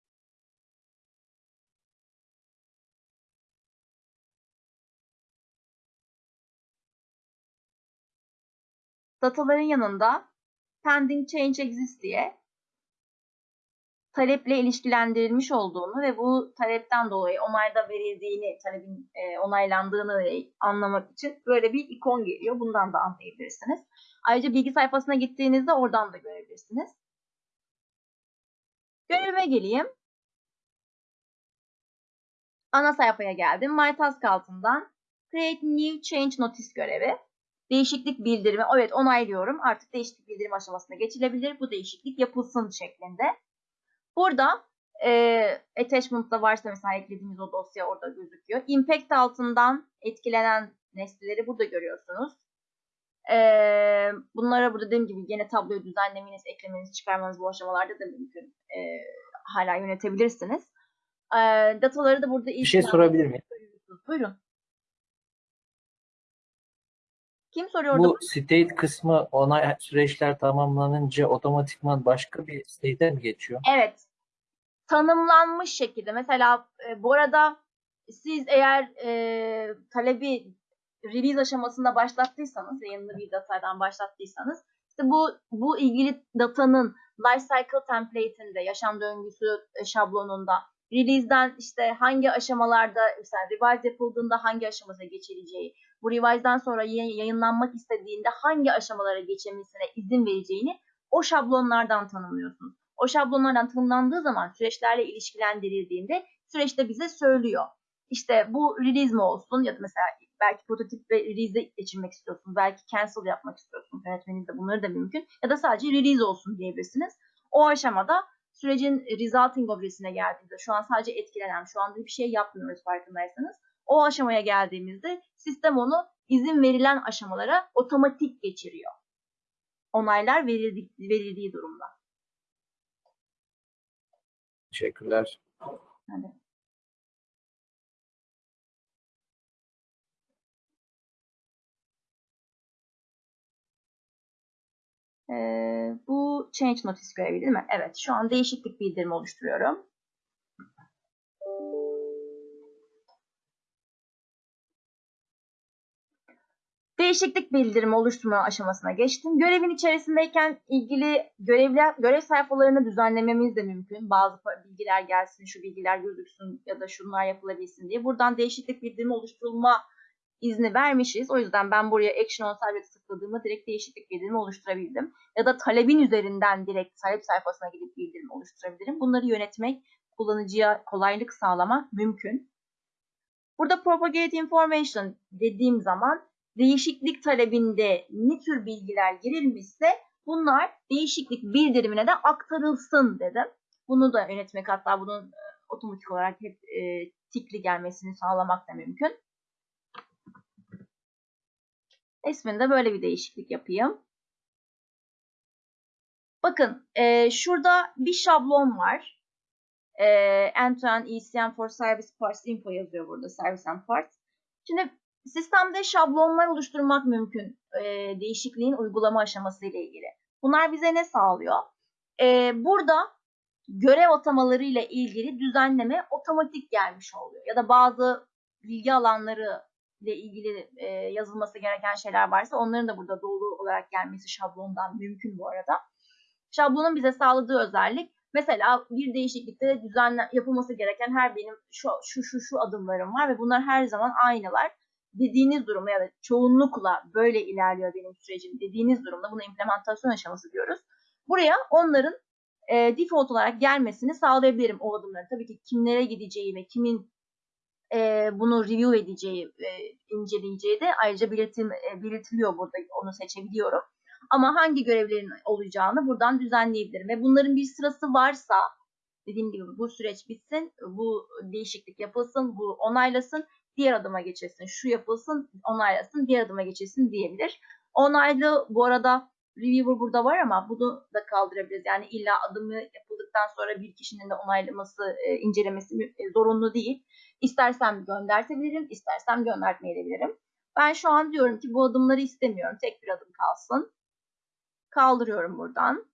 Dataların yanında pending change exists diye taleple ilişkilendirilmiş olduğunu ve bu talepten dolayı onayda verildiğini, talebin e, onaylandığını anlamak için böyle bir ikon geliyor. Bundan da anlayabilirsiniz. Ayrıca bilgi sayfasına gittiğinizde oradan da görebilirsiniz. Görevime geleyim. Ana sayfaya geldim. My Task altından Create New Change Notice görevi. Değişiklik bildirimi. Evet onaylıyorum. Artık değişiklik bildirim aşamasına geçilebilir. Bu değişiklik yapılsın şeklinde. Burada e, attachment'da varsa mesela eklediğimiz o dosya orada gözüküyor. Impact altından etkilenen nesneleri burada görüyorsunuz. E, bunlara burada dediğim gibi yine tabloyu düzenlemeniz, eklemeniz, çıkarmanız bu aşamalarda da mümkün. E, hala yönetebilirsiniz. E, dataları da burada Bir şey sorabilir miyim? Buyurun. Kim soruyor Bu state kısmı onay süreçler tamamlanınca otomatikman başka bir state'e mi geçiyor? Evet. Tanımlanmış şekilde. Mesela e, bu arada siz eğer e, talebi release aşamasında başlattıysanız, yayınlı bir datadan başlattıysanız, işte bu bu ilgili datanın lifecycle template'inde, yaşam döngüsü e, şablonunda release'den işte hangi aşamalarda mesela revise yapıldığında hangi aşamasına geçileceği, bu revise'dan sonra yayınlanmak istediğinde hangi aşamalara geçemesine izin vereceğini o şablonlardan tanımlıyorsunuz. O şablonlardan tanımlandığı zaman süreçlerle ilişkilendirildiğinde süreçte bize söylüyor. İşte bu release mi olsun ya da mesela belki prototip ve release'de geçirmek istiyorsunuz. Belki cancel yapmak istiyorsunuz. Yönetmenizde bunları da mümkün. Ya da sadece release olsun diyebilirsiniz. O aşamada sürecin resulting objesine geldiğinde şu an sadece etkilenen, şu anda bir şey yapmıyoruz farkındaysanız. O aşamaya geldiğimizde sistem onu izin verilen aşamalara otomatik geçiriyor. Onaylar verildi, verildiği durumda. Teşekkürler. Hadi. Ee, bu change notice görevi değil mi? Evet, şu an değişiklik bildirimi oluşturuyorum. Değişiklik bildirimi oluşturma aşamasına geçtim. Görevin içerisindeyken ilgili görevli, görev sayfalarını düzenlememiz de mümkün. Bazı bilgiler gelsin, şu bilgiler gözüksün ya da şunlar yapılabilsin diye. Buradan değişiklik bildirimi oluşturulma izni vermişiz. O yüzden ben buraya Action on Service tıkladığımda direkt değişiklik bildirimi oluşturabildim. Ya da talebin üzerinden direkt talep sayfasına gidip bildirim oluşturabilirim. Bunları yönetmek, kullanıcıya kolaylık sağlamak mümkün. Burada Propagate Information dediğim zaman değişiklik talebinde ne tür bilgiler girilmişse bunlar değişiklik bildirimine de aktarılsın dedim. Bunu da yönetmek hatta bunun e, otomatik olarak hep e, tikli gelmesini sağlamak da mümkün. İsminde böyle bir değişiklik yapayım. Bakın e, şurada bir şablon var. E, End-to-end ECM for Service Parts Info yazıyor burada. Service and Parts. Şimdi sistemde şablonlar oluşturmak mümkün. E, değişikliğin uygulama aşaması ile ilgili. Bunlar bize ne sağlıyor? E, burada görev atamaları ile ilgili düzenleme otomatik gelmiş oluyor. Ya da bazı bilgi alanları ile ilgili e, yazılması gereken şeyler varsa onların da burada dolu olarak gelmesi şablondan mümkün bu arada. Şablonun bize sağladığı özellik mesela bir değişiklikte düzenle yapılması gereken her benim şu şu şu şu adımlarım var ve bunlar her zaman aynılar. Dediğiniz durumda ya da çoğunlukla böyle ilerliyor benim sürecim dediğiniz durumda buna implementasyon aşaması diyoruz. Buraya onların e, default olarak gelmesini sağlayabilirim o adımların. Tabii ki kimlere gideceği ve kimin e, bunu review edeceği, e, inceleyeceği de ayrıca belirtim, e, belirtiliyor burada. Onu seçebiliyorum. Ama hangi görevlerin olacağını buradan düzenleyebilirim. Ve bunların bir sırası varsa dediğim gibi bu süreç bitsin, bu değişiklik yapılsın, bu onaylasın. Diğer adıma geçilsin, şu yapılsın, onaylasın, diğer adıma geçilsin diyebilir. Onaylı bu arada reviewer burada var ama bunu da kaldırabiliriz. Yani illa adımı yapıldıktan sonra bir kişinin de onaylaması, e, incelemesi e, zorunlu değil. İstersem göndertebilirim, istersem göndertmeyebilirim. Ben şu an diyorum ki bu adımları istemiyorum. Tek bir adım kalsın. Kaldırıyorum buradan.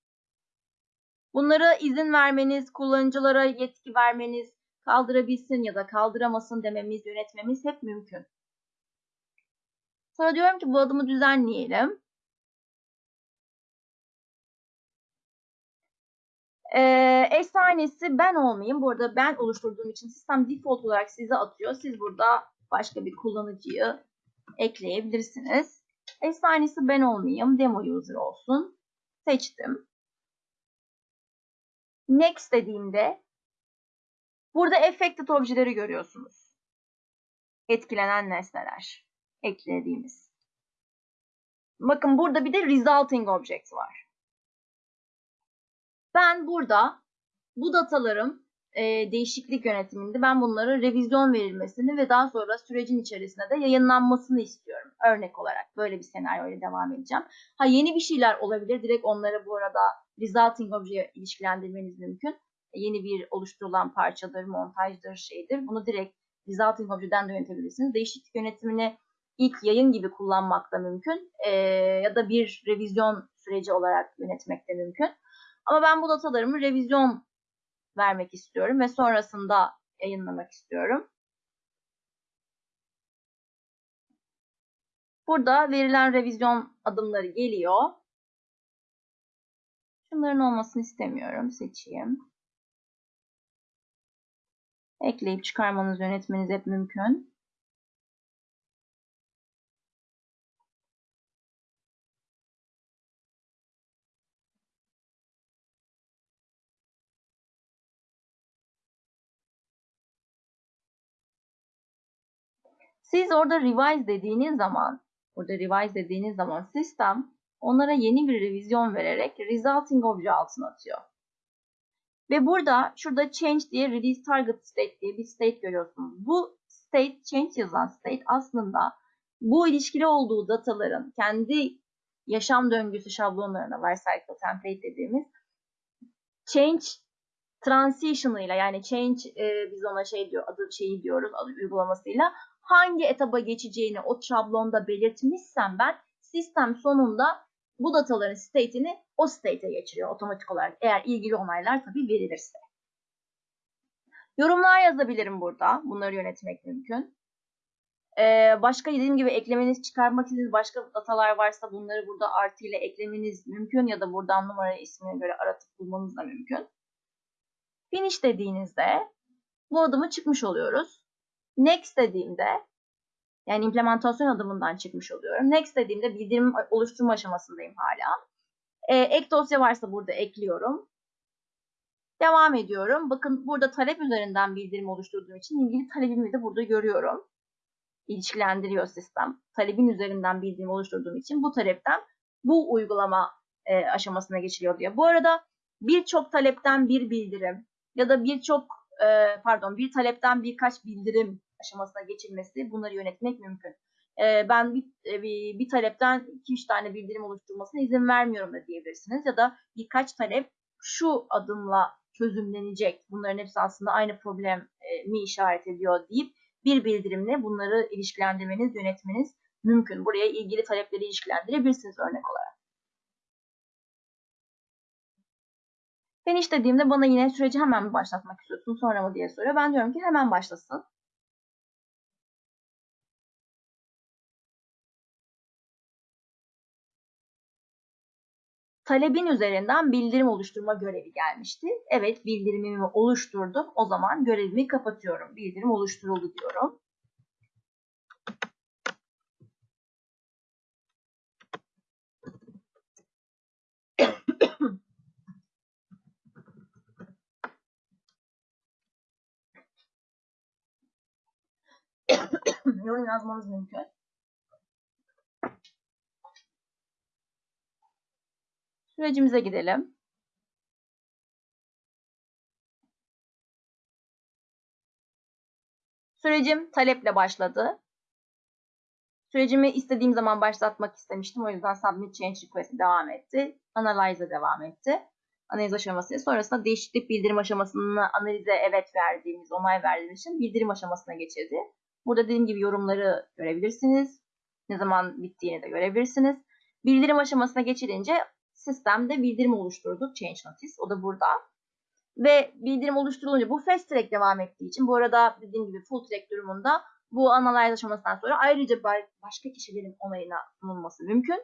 Bunlara izin vermeniz, kullanıcılara yetki vermeniz, kaldırabilsin ya da kaldıramasın dememiz, yönetmemiz hep mümkün. Sonra diyorum ki bu adımı düzenleyelim. Ee, eş tanesi ben olmayayım. Bu arada ben oluşturduğum için sistem default olarak size atıyor. Siz burada başka bir kullanıcıyı ekleyebilirsiniz. Eş tanesi ben olmayayım. Demo user olsun. Seçtim. Next dediğimde burada affected objeleri görüyorsunuz. Etkilenen nesneler eklediğimiz. Bakın burada bir de resulting object var. Ben burada bu datalarım e, değişiklik yönetiminde ben bunları revizyon verilmesini ve daha sonra sürecin içerisinde de yayınlanmasını istiyorum. Örnek olarak böyle bir senaryoyla devam edeceğim. Ha yeni bir şeyler olabilir. Direkt onları bu arada resulting objeye ilişkilendirmeniz mümkün. Yeni bir oluşturulan parçadır, montajdır, şeydir. Bunu direkt resulting objeden de yönetebilirsiniz. Değişiklik yönetimini ilk yayın gibi kullanmak da mümkün. E, ya da bir revizyon süreci olarak yönetmek de mümkün. Ama ben bu datalarımı revizyon vermek istiyorum ve sonrasında yayınlamak istiyorum. Burada verilen revizyon adımları geliyor. Şunların olmasını istemiyorum. Seçeyim. Ekleyip çıkarmanız, yönetmeniz hep mümkün. Siz orada revise dediğiniz zaman, burada revise dediğiniz zaman sistem onlara yeni bir revizyon vererek resulting obje altına atıyor. Ve burada şurada change diye release target state diye bir state görüyorsunuz. Bu state change yazan state aslında bu ilişkili olduğu dataların kendi yaşam döngüsü şablonlarına lifecycle template dediğimiz change transition ile yani change e, biz ona şey diyor adı şeyi diyoruz adı uygulamasıyla hangi etaba geçeceğini o şablonda belirtmişsem ben sistem sonunda bu dataların state'ini o state'e geçiriyor otomatik olarak. Eğer ilgili onaylar tabii verilirse. Yorumlar yazabilirim burada. Bunları yönetmek mümkün. Ee, başka dediğim gibi eklemeniz, çıkarmak istediğiniz başka datalar varsa bunları burada artı ile eklemeniz mümkün ya da buradan numara ismine göre aratıp bulmanız da mümkün. Finish dediğinizde bu adımı çıkmış oluyoruz. Next dediğimde yani implementasyon adımından çıkmış oluyorum. Next dediğimde bildirim oluşturma aşamasındayım hala. Ee, ek dosya varsa burada ekliyorum. Devam ediyorum. Bakın burada talep üzerinden bildirim oluşturduğum için ilgili talebimi de burada görüyorum. İlişkilendiriyor sistem. Talebin üzerinden bildirim oluşturduğum için bu talepten bu uygulama e, aşamasına geçiliyor diye. Bu arada birçok talepten bir bildirim ya da birçok e, pardon bir talepten birkaç bildirim aşamasına geçilmesi bunları yönetmek mümkün. E, ben bir, e, bir, bir talepten 2-3 tane bildirim oluşturmasına izin vermiyorum da diyebilirsiniz. Ya da birkaç talep şu adımla çözümlenecek. Bunların hepsi aslında aynı problemi işaret ediyor deyip bir bildirimle bunları ilişkilendirmeniz, yönetmeniz mümkün. Buraya ilgili talepleri ilişkilendirebilirsiniz örnek olarak. Finish dediğimde bana yine süreci hemen mi başlatmak istiyorsun sonra mı diye soruyor. Ben diyorum ki hemen başlasın. Talebin üzerinden bildirim oluşturma görevi gelmişti. Evet bildirimimi oluşturdum. O zaman görevimi kapatıyorum. Bildirim oluşturuldu diyorum. (coughs) Yorum yazmanız mümkün. Sürecimize gidelim. Sürecim taleple başladı. Sürecimi istediğim zaman başlatmak istemiştim. O yüzden Submit Change Request devam etti. Analyze'a devam etti. Analiz aşaması. Sonrasında değişiklik bildirim aşamasını analize evet verdiğimiz, onay verdiğimiz için bildirim aşamasına geçirdi. Burada dediğim gibi yorumları görebilirsiniz. Ne zaman bittiğini de görebilirsiniz. Bildirim aşamasına geçilince sistemde bildirim oluşturduk. Change Notice. O da burada. Ve bildirim oluşturulunca bu fast track devam ettiği için bu arada dediğim gibi full track durumunda bu analiz aşamasından sonra ayrıca başka kişilerin onayına sunulması mümkün.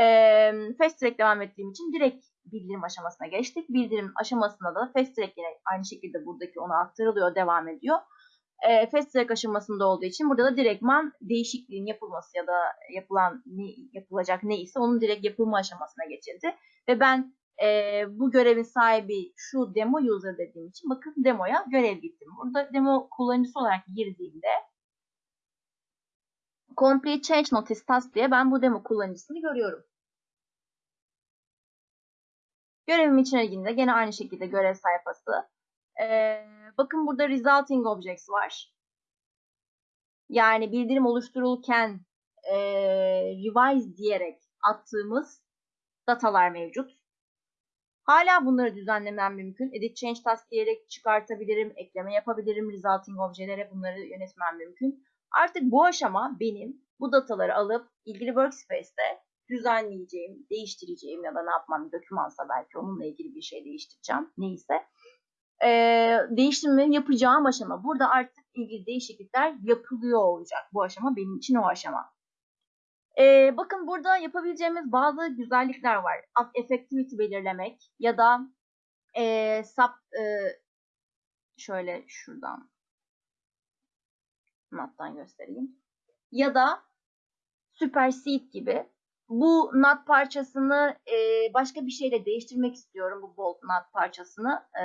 Ee, fast track devam ettiğim için direkt bildirim aşamasına geçtik. Bildirim aşamasında da fast track yine aynı şekilde buradaki ona aktarılıyor, devam ediyor. Ee, fast aşamasında olduğu için burada da direktman değişikliğin yapılması ya da yapılan ne, yapılacak ne ise onun direkt yapılma aşamasına geçildi. Ve ben e, bu görevin sahibi şu demo user dediğim için bakın demoya görev gittim. Burada demo kullanıcısı olarak girdiğimde Complete Change Notice Task diye ben bu demo kullanıcısını görüyorum. Görevim içine girdiğinde gene aynı şekilde görev sayfası. Ee, bakın burada Resulting Objects var. Yani bildirim oluşturulurken e, revise diyerek attığımız datalar mevcut. Hala bunları düzenlemem mümkün. Edit Change Task diyerek çıkartabilirim, ekleme yapabilirim. Resulting objelere bunları yönetmem mümkün. Artık bu aşama benim bu dataları alıp ilgili workspace'te düzenleyeceğim, değiştireceğim ya da ne yapmam dokümansa belki onunla ilgili bir şey değiştireceğim neyse. Ee, değiştirmemi yapacağım aşama. Burada artık ilgili değişiklikler yapılıyor olacak. Bu aşama benim için o aşama. Ee, bakın burada yapabileceğimiz bazı güzellikler var. Effectivity belirlemek ya da e, sub e, şöyle şuradan not'tan göstereyim. Ya da supersede gibi bu nut parçasını e, başka bir şeyle değiştirmek istiyorum bu bolt nut parçasını. E,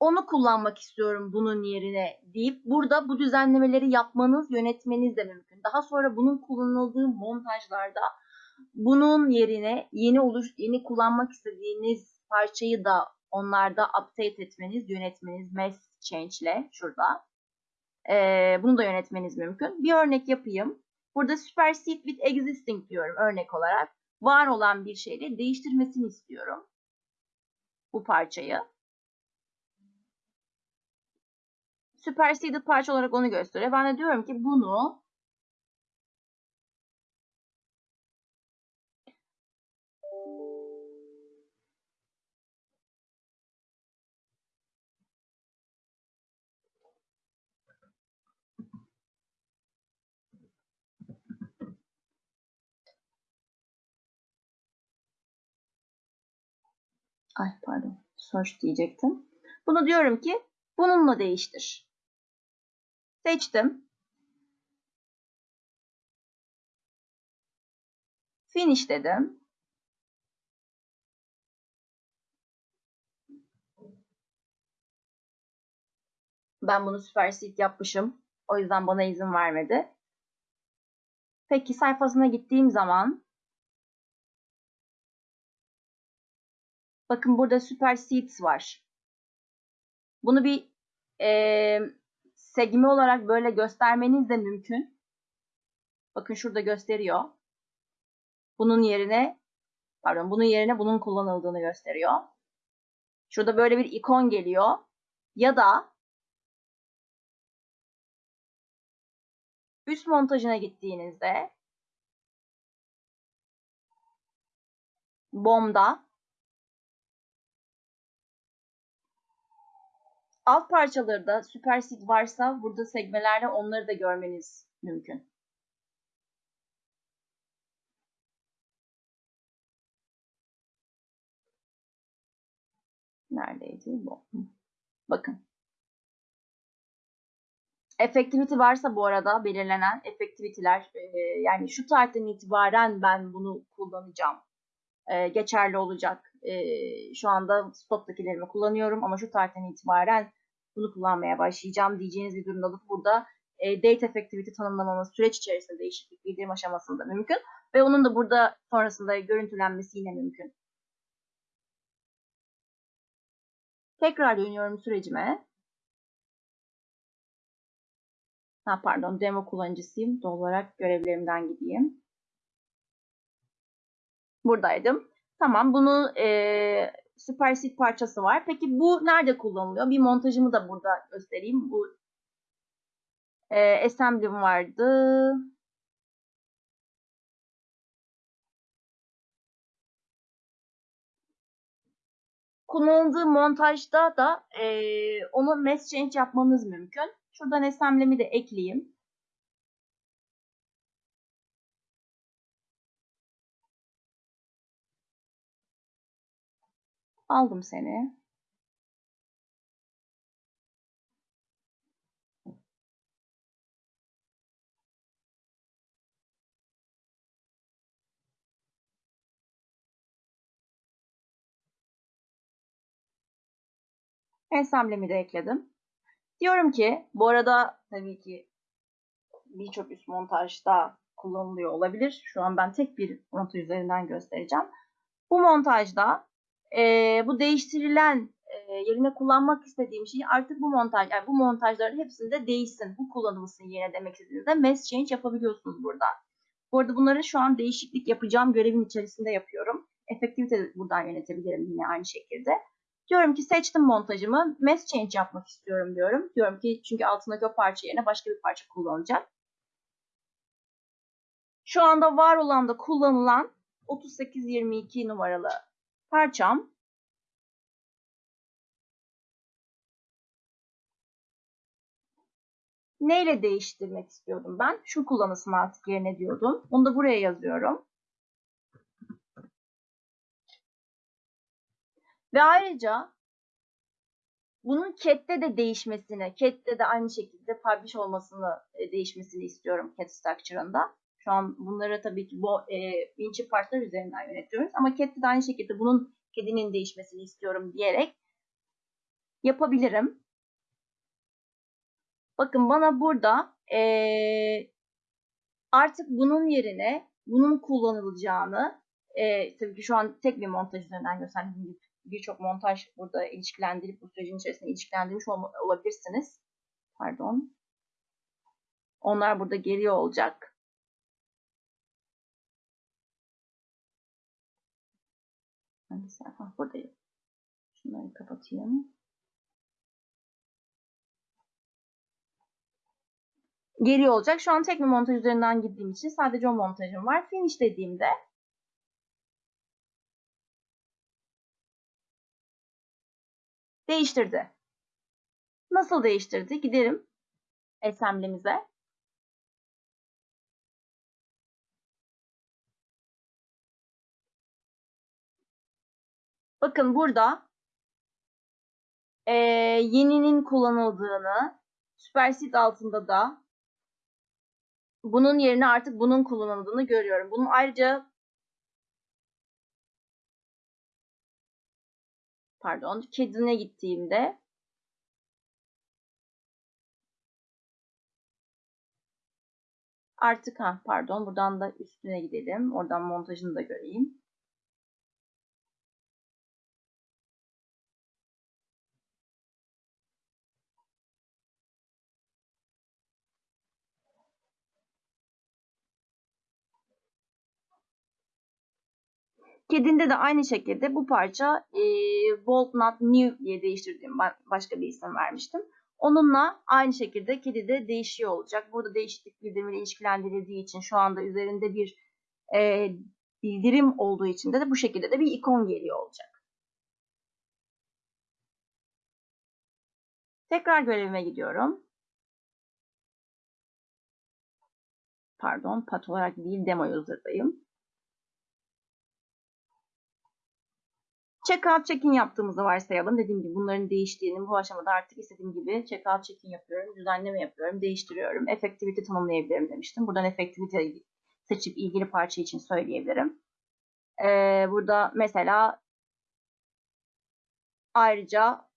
onu kullanmak istiyorum bunun yerine deyip burada bu düzenlemeleri yapmanız, yönetmeniz de mümkün. Daha sonra bunun kullanıldığı montajlarda bunun yerine yeni oluş, yeni kullanmak istediğiniz parçayı da onlarda update etmeniz, yönetmeniz mass change ile şurada. Ee, bunu da yönetmeniz mümkün. Bir örnek yapayım. Burada supersede with existing diyorum örnek olarak. Var olan bir şeyle değiştirmesini istiyorum. Bu parçayı. Superseded parça olarak onu gösteriyor. Ben de diyorum ki bunu Ay pardon. Search diyecektim. Bunu diyorum ki bununla değiştir. Seçtim. Finish dedim. Ben bunu supersede yapmışım. O yüzden bana izin vermedi. Peki sayfasına gittiğim zaman bakın burada supersedes var. Bunu bir e, segme olarak böyle göstermeniz de mümkün. Bakın şurada gösteriyor. Bunun yerine pardon bunun yerine bunun kullanıldığını gösteriyor. Şurada böyle bir ikon geliyor. Ya da üst montajına gittiğinizde BOM'da Alt parçaları da superseed varsa burada sekmelerle onları da görmeniz mümkün. Neredeydi bu? Bakın. Effectivity varsa bu arada belirlenen effectivity'ler e, yani şu tarihten itibaren ben bunu kullanacağım. E, geçerli olacak. E, şu anda stoktakilerimi kullanıyorum ama şu tarihten itibaren bunu kullanmaya başlayacağım diyeceğiniz bir durumda da burada e, date effectivity tanımlamamız süreç içerisinde değişiklik bildirim aşamasında mümkün ve onun da burada sonrasında görüntülenmesi yine mümkün. Tekrar dönüyorum sürecime. Ha, pardon demo kullanıcısıyım. Doğal olarak görevlerimden gideyim. Buradaydım. Tamam bunu e, Superseed parçası var. Peki bu nerede kullanılıyor? Bir montajımı da burada göstereyim. Bu e, assembly'm vardı. Kullanıldığı montajda da e, onu mass change yapmanız mümkün. Şuradan assembly'mi de ekleyeyim. Aldım seni. Ensemblem'i de ekledim. Diyorum ki bu arada tabii ki birçok üst montajda kullanılıyor olabilir. Şu an ben tek bir montaj üzerinden göstereceğim. Bu montajda e, bu değiştirilen e, yerine kullanmak istediğim şey artık bu montaj, yani bu montajların hepsinde değişsin, bu kullanılsın yerine demek istediğinizde mass change yapabiliyorsunuz burada. Bu arada bunları şu an değişiklik yapacağım görevin içerisinde yapıyorum. Efektivite buradan yönetebilirim yine aynı şekilde. Diyorum ki seçtim montajımı. Mass change yapmak istiyorum diyorum. Diyorum ki çünkü altındaki o parça yerine başka bir parça kullanacak. Şu anda var olan da kullanılan 3822 numaralı parçam. Neyle değiştirmek istiyordum ben? Şu kullanılsın artık yerine diyordum. Onu da buraya yazıyorum. Ve ayrıca bunun CAT'te de değişmesini, CAT'te de aynı şekilde publish olmasını, e, değişmesini istiyorum CAT structure'ında. Şu an bunları tabii ki bu e, Vinci partlar üzerinden yönetiyoruz. Ama CAT'te de aynı şekilde bunun kedinin değişmesini istiyorum diyerek yapabilirim. Bakın bana burada e, artık bunun yerine bunun kullanılacağını e, tabii ki şu an tek bir montaj üzerinden gösterdiğim birçok montaj burada ilişkilendirip bu sürecin içerisinde ilişkilendirmiş olabilirsiniz. Pardon. Onlar burada geliyor olacak. Hangi sayfa? Buradayım. Şunları kapatayım. Geliyor olacak. Şu an tek bir montaj üzerinden gittiğim için sadece o montajım var. Finish dediğimde değiştirdi. Nasıl değiştirdi? Gidelim assembly'mize. Bakın burada e, yeninin kullanıldığını, Superseed altında da bunun yerine artık bunun kullanıldığını görüyorum. Bunun ayrıca pardon, kedine gittiğimde artık ha pardon buradan da üstüne gidelim. Oradan montajını da göreyim. Kedinde de aynı şekilde bu parça e, Not New diye değiştirdiğim başka bir isim vermiştim. Onunla aynı şekilde kedi de değişiyor olacak. Burada değişiklik bildirimiyle ilişkilendirildiği için şu anda üzerinde bir e, bildirim olduğu için de, de bu şekilde de bir ikon geliyor olacak. Tekrar görevime gidiyorum. Pardon, pat olarak değil demo user'dayım. Checkout check-in yaptığımızı varsayalım. Dediğim gibi bunların değiştiğini bu aşamada artık istediğim gibi checkout check-in yapıyorum, düzenleme yapıyorum, değiştiriyorum. Effectivity tanımlayabilirim demiştim. Buradan effectivity seçip ilgili parça için söyleyebilirim. Ee, burada mesela ayrıca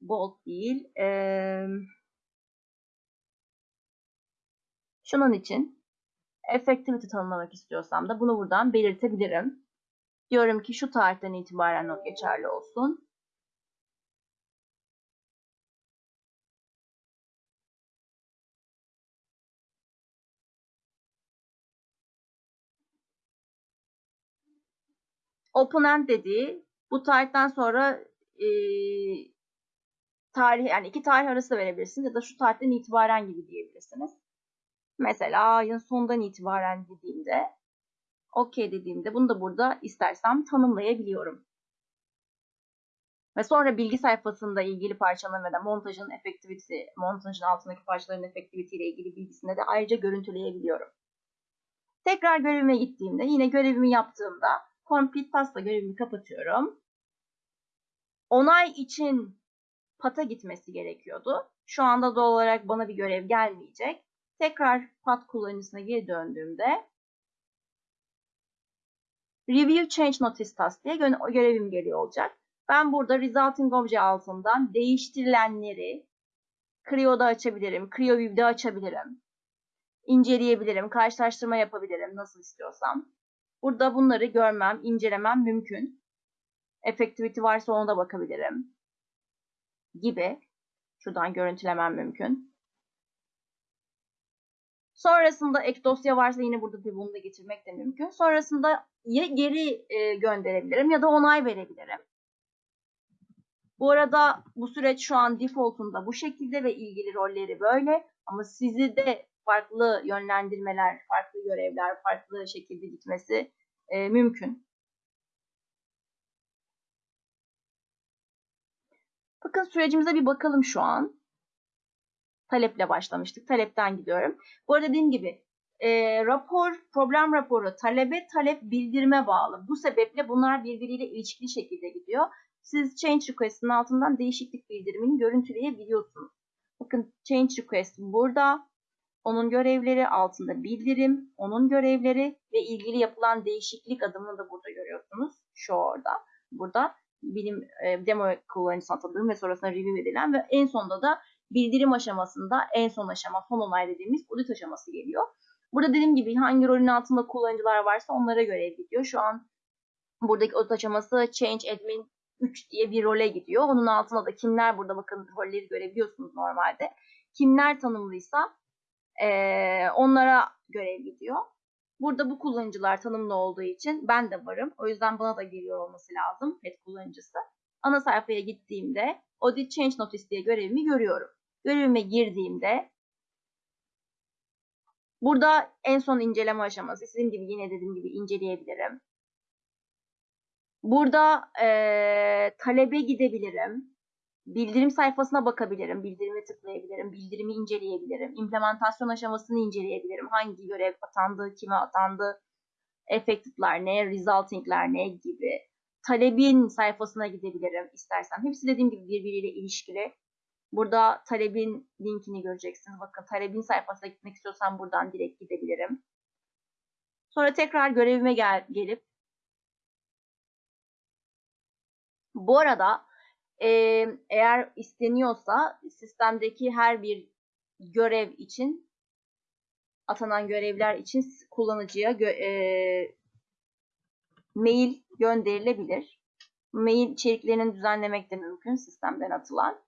bold değil. Ee, şunun için effectivity tanımlamak istiyorsam da bunu buradan belirtebilirim. Diyorum ki şu tarihten itibaren o geçerli olsun. Open-end dediği bu tarihten sonra e, tarih yani iki tarih arası verebilirsiniz ya da şu tarihten itibaren gibi diyebilirsiniz. Mesela ayın sonundan itibaren dediğimde OK dediğimde bunu da burada istersem tanımlayabiliyorum. Ve sonra bilgi sayfasında ilgili parçaların ve de montajın efektivite, montajın altındaki parçaların efektivite ile ilgili bilgisini de ayrıca görüntüleyebiliyorum. Tekrar görevime gittiğimde yine görevimi yaptığımda complete pasta görevimi kapatıyorum. Onay için pata gitmesi gerekiyordu. Şu anda doğal olarak bana bir görev gelmeyecek. Tekrar pat kullanıcısına geri döndüğümde Review Change Notice Task diye görevim geliyor olacak. Ben burada Resulting Obje altından değiştirilenleri Creo'da açabilirim, CreoView'de açabilirim, inceleyebilirim, karşılaştırma yapabilirim nasıl istiyorsam. Burada bunları görmem, incelemem mümkün. Effectivity varsa ona da bakabilirim gibi. Şuradan görüntülemem mümkün. Sonrasında ek dosya varsa yine burada tabii bunu da getirmek de mümkün. Sonrasında ya geri e, gönderebilirim ya da onay verebilirim. Bu arada bu süreç şu an default'unda bu şekilde ve ilgili rolleri böyle. Ama sizi de farklı yönlendirmeler, farklı görevler, farklı şekilde gitmesi e, mümkün. Bakın sürecimize bir bakalım şu an. Taleple başlamıştık. Talepten gidiyorum. Bu arada dediğim gibi e, rapor, problem raporu talebe, talep bildirime bağlı. Bu sebeple bunlar birbiriyle ilişkili şekilde gidiyor. Siz change request'in altından değişiklik bildirimini görüntüleyebiliyorsunuz. Bakın change request burada. Onun görevleri altında bildirim, onun görevleri ve ilgili yapılan değişiklik adımını da burada görüyorsunuz. Şu orada. Burada bilim e, demo kullanıcısına atadığım ve sonrasında review edilen ve en sonunda da bildirim aşamasında en son aşama, son onay dediğimiz audit aşaması geliyor. Burada dediğim gibi hangi rolün altında kullanıcılar varsa onlara göre gidiyor. Şu an buradaki audit aşaması Change Admin 3 diye bir role gidiyor. Onun altında da kimler burada bakın rolleri görebiliyorsunuz normalde. Kimler tanımlıysa e, onlara görev gidiyor. Burada bu kullanıcılar tanımlı olduğu için ben de varım. O yüzden bana da geliyor olması lazım pet kullanıcısı. Ana sayfaya gittiğimde Audit Change Notice diye görevimi görüyorum. Görevime girdiğimde burada en son inceleme aşaması. Sizin gibi yine dediğim gibi inceleyebilirim. Burada e, talebe gidebilirim. Bildirim sayfasına bakabilirim. Bildirimi tıklayabilirim. Bildirimi inceleyebilirim. İmplementasyon aşamasını inceleyebilirim. Hangi görev atandı, kime atandı, effective'lar ne, resulting'ler ne gibi. Talebin sayfasına gidebilirim istersem. Hepsi dediğim gibi birbiriyle ilişkili. Burada talebin linkini göreceksiniz. Bakın talebin sayfasına gitmek istiyorsam buradan direkt gidebilirim. Sonra tekrar görevime gel gelip bu arada e, eğer isteniyorsa sistemdeki her bir görev için atanan görevler için kullanıcıya gö e, mail gönderilebilir. Mail içeriklerini düzenlemek de mümkün sistemden atılan.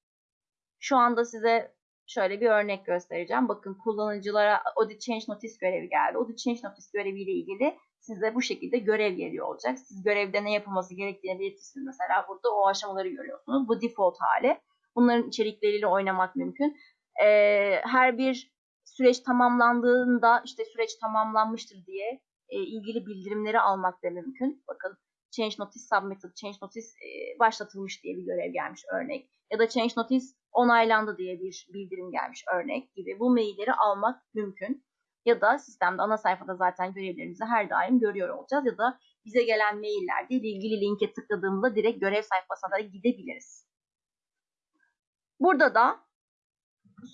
Şu anda size şöyle bir örnek göstereceğim. Bakın kullanıcılara Audit Change Notice görevi geldi. Audit Change Notice göreviyle ilgili size bu şekilde görev geliyor olacak. Siz görevde ne yapılması gerektiğini belirtirsiniz. Mesela burada o aşamaları görüyorsunuz. Bu default hali. Bunların içerikleriyle oynamak mümkün. Ee, her bir süreç tamamlandığında işte süreç tamamlanmıştır diye e, ilgili bildirimleri almak da mümkün. Bakın Change Notice Submitted, Change Notice e, başlatılmış diye bir görev gelmiş örnek. Ya da Change Notice onaylandı diye bir bildirim gelmiş örnek gibi. Bu mailleri almak mümkün. Ya da sistemde ana sayfada zaten görevlerimizi her daim görüyor olacağız. Ya da bize gelen maillerde ilgili linke tıkladığımızda direkt görev sayfasına da gidebiliriz. Burada da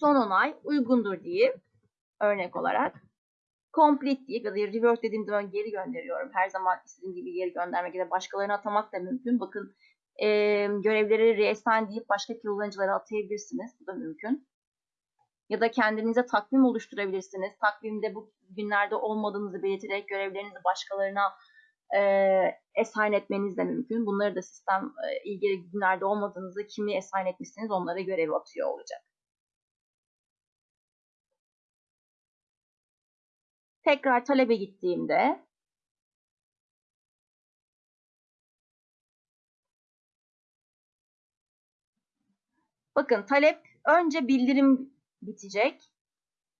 son onay uygundur diye örnek olarak complete diye ya da revert dediğim zaman geri gönderiyorum. Her zaman istediğim gibi geri göndermek ya da başkalarına atamak da mümkün. Bakın e, görevleri reassign deyip başka kullanıcılara atayabilirsiniz. Bu da mümkün. Ya da kendinize takvim oluşturabilirsiniz. Takvimde bu günlerde olmadığınızı belirterek görevlerinizi başkalarına e, assign etmeniz de mümkün. Bunları da sistem e, ilgili günlerde olmadığınızı kimi assign etmişsiniz onlara görev atıyor olacak. tekrar talebe gittiğimde bakın talep önce bildirim bitecek.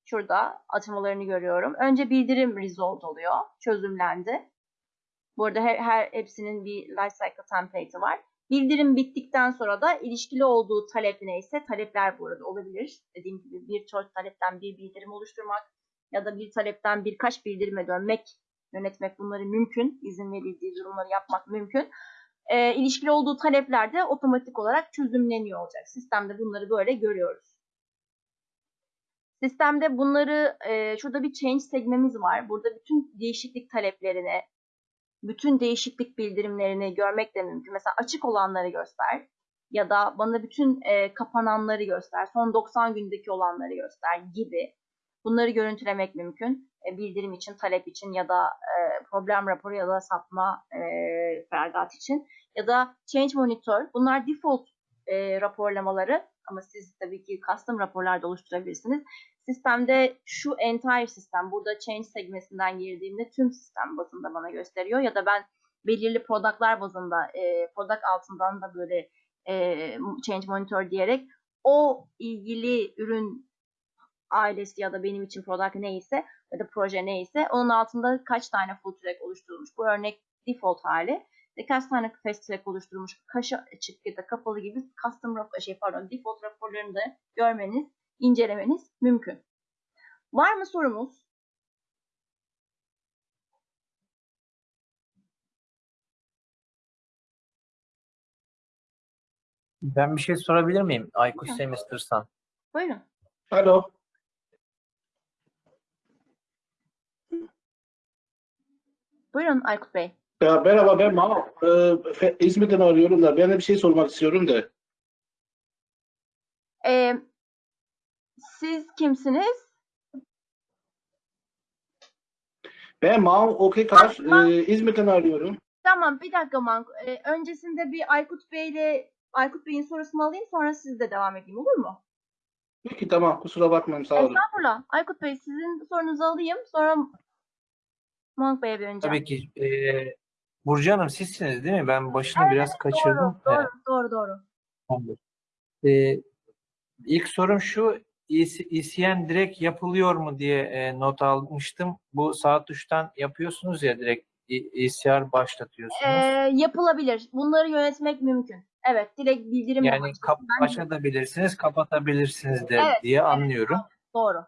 Şurada atamalarını görüyorum. Önce bildirim resolved oluyor. Çözümlendi. Burada her, her hepsinin bir lifecycle template'i var. Bildirim bittikten sonra da ilişkili olduğu talep neyse talepler bu arada olabilir. Dediğim gibi bir birçok talepten bir bildirim oluşturmak ya da bir talepten birkaç bildirime dönmek, yönetmek bunları mümkün. İzin verildiği durumları yapmak mümkün. E, ilişkili olduğu talepler de otomatik olarak çözümleniyor olacak. Sistemde bunları böyle görüyoruz. Sistemde bunları, e, şurada bir change segmemiz var. Burada bütün değişiklik taleplerini, bütün değişiklik bildirimlerini görmek de mümkün. Mesela açık olanları göster ya da bana bütün e, kapananları göster, son 90 gündeki olanları göster gibi. Bunları görüntülemek mümkün. E, bildirim için, talep için ya da e, problem raporu ya da sapma e, feragat için. Ya da change monitor. Bunlar default e, raporlamaları ama siz tabii ki custom raporlar da oluşturabilirsiniz. Sistemde şu entire sistem, burada change segmesinden girdiğimde tüm sistem bazında bana gösteriyor. Ya da ben belirli productlar bazında, e, product altından da böyle e, change monitor diyerek o ilgili ürün ailesi ya da benim için product neyse ya da proje neyse onun altında kaç tane full track oluşturulmuş. Bu örnek default hali. Ve kaç tane fast track oluşturulmuş, kaç açık ya da kapalı gibi custom rapor, şey pardon default raporlarını da görmeniz, incelemeniz mümkün. Var mı sorumuz? Ben bir şey sorabilir miyim? Aykut Lütfen. Semester'san. Buyurun. Alo. Buyurun Aykut Bey. Ya merhaba ben Mahmut. Ee, İzmir'den arıyorum da ben de bir şey sormak istiyorum da. Ee, siz kimsiniz? Ben Mahmut Okekar. Tamam. Ee, İzmir'den arıyorum. Tamam bir dakika Mank. Ee, öncesinde bir Aykut Bey'le Aykut Bey'in sorusunu alayım sonra siz de devam edeyim olur mu? Peki tamam kusura bakmayın sağ olun. Estağfurullah. Aykut Bey sizin sorunuzu alayım sonra Mank Bey'e bir önce. Tabii ki. E, Burcu Hanım sizsiniz değil mi? Ben başını biraz kaçırdım. Doğru, Evet, doğru, doğru, doğru. E, ilk sorum şu. ECN direkt yapılıyor mu diye e, not almıştım. Bu saat 3'ten yapıyorsunuz ya direkt E- ECR başlatıyorsunuz. Ee, yapılabilir. Bunları yönetmek mümkün. Evet, direkt bildirim yani kap açabilirsiniz, kapatabilirsiniz de Evet, diye evet. anlıyorum. Doğru.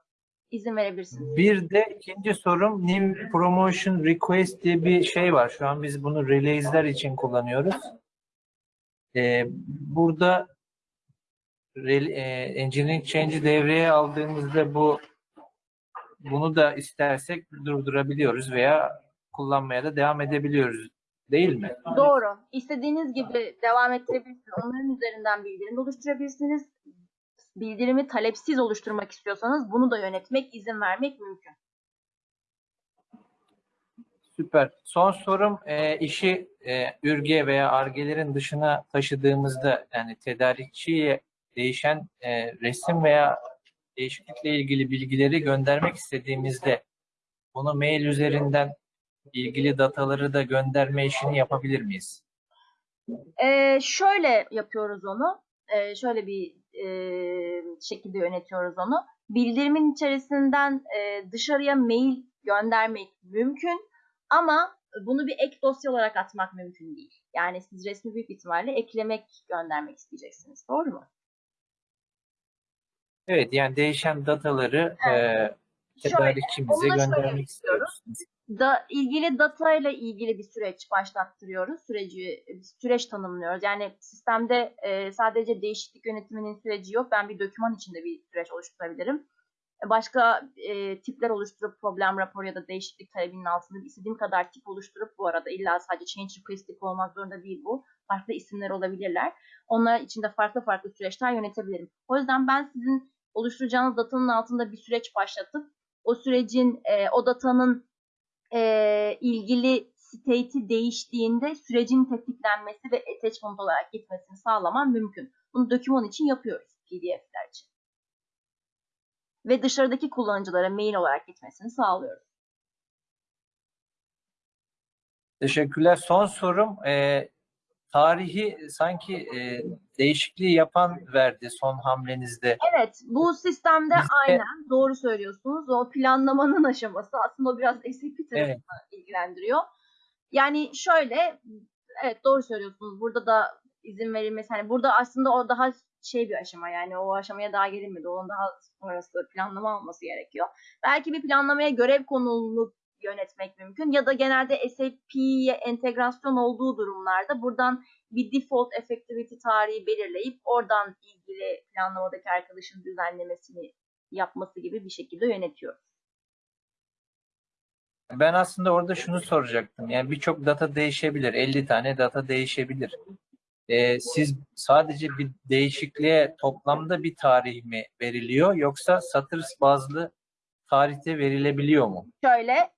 İzin verebilirsiniz. Bir de ikinci sorum New Promotion Request diye bir şey var. Şu an biz bunu release'ler için kullanıyoruz. Ee, burada e, Engineering Change'i devreye aldığımızda bu bunu da istersek durdurabiliyoruz veya kullanmaya da devam edebiliyoruz. Değil mi? Doğru. İstediğiniz gibi devam ettirebilirsiniz. Onların üzerinden bildirim oluşturabilirsiniz. Bildirimi talepsiz oluşturmak istiyorsanız bunu da yönetmek, izin vermek mümkün. Süper. Son sorum e, işi e, ürge veya argelerin dışına taşıdığımızda yani tedarikçiye değişen e, resim veya değişiklikle ilgili bilgileri göndermek istediğimizde bunu mail üzerinden ilgili dataları da gönderme işini yapabilir miyiz? Ee, şöyle yapıyoruz onu. Ee, şöyle bir e, şekilde yönetiyoruz onu. Bildirimin içerisinden e, dışarıya mail göndermek mümkün ama bunu bir ek dosya olarak atmak mümkün değil. Yani siz resmi büyük ihtimalle eklemek, göndermek isteyeceksiniz. Doğru mu? Evet yani değişen dataları e, Şöyle, tedarikçimize göndermek istiyoruz. Da ilgili data ile ilgili bir süreç başlattırıyoruz. Süreci süreç tanımlıyoruz. Yani sistemde e, sadece değişiklik yönetiminin süreci yok. Ben bir doküman içinde bir süreç oluşturabilirim. E, Başka e, tipler oluşturup problem raporu ya da değişiklik talebinin altında istediğim kadar tip oluşturup bu arada illa sadece change request olmak zorunda değil bu. Farklı isimler olabilirler. Onlar içinde farklı farklı süreçler yönetebilirim. O yüzden ben sizin oluşturacağınız datanın altında bir süreç başlatıp o sürecin, e, o datanın e, ilgili state'i değiştiğinde sürecin tetiklenmesi ve attachment olarak gitmesini sağlamam mümkün. Bunu doküman için yapıyoruz PDF'ler için. Ve dışarıdaki kullanıcılara mail olarak gitmesini sağlıyoruz. Teşekkürler. Son sorum e, tarihi sanki e, değişikliği yapan verdi son hamlenizde. Evet, bu sistemde Bizde- aynen doğru söylüyorsunuz. O planlamanın aşaması aslında o biraz SAP tarafını Evet. ilgilendiriyor. Yani şöyle, evet doğru söylüyorsunuz. Burada da izin verilmesi, hani burada aslında o daha şey bir aşama yani o aşamaya daha gelinmedi. Onun daha sonrası planlama olması gerekiyor. Belki bir planlamaya görev konulunu yönetmek mümkün ya da genelde SAP'ye entegrasyon olduğu durumlarda buradan bir default effectivity tarihi belirleyip oradan ilgili planlamadaki arkadaşın düzenlemesini yapması gibi bir şekilde yönetiyor. Ben aslında orada şunu soracaktım. Yani birçok data değişebilir. 50 tane data değişebilir. E, siz sadece bir değişikliğe toplamda bir tarih mi veriliyor yoksa satır bazlı tarihte verilebiliyor mu? Şöyle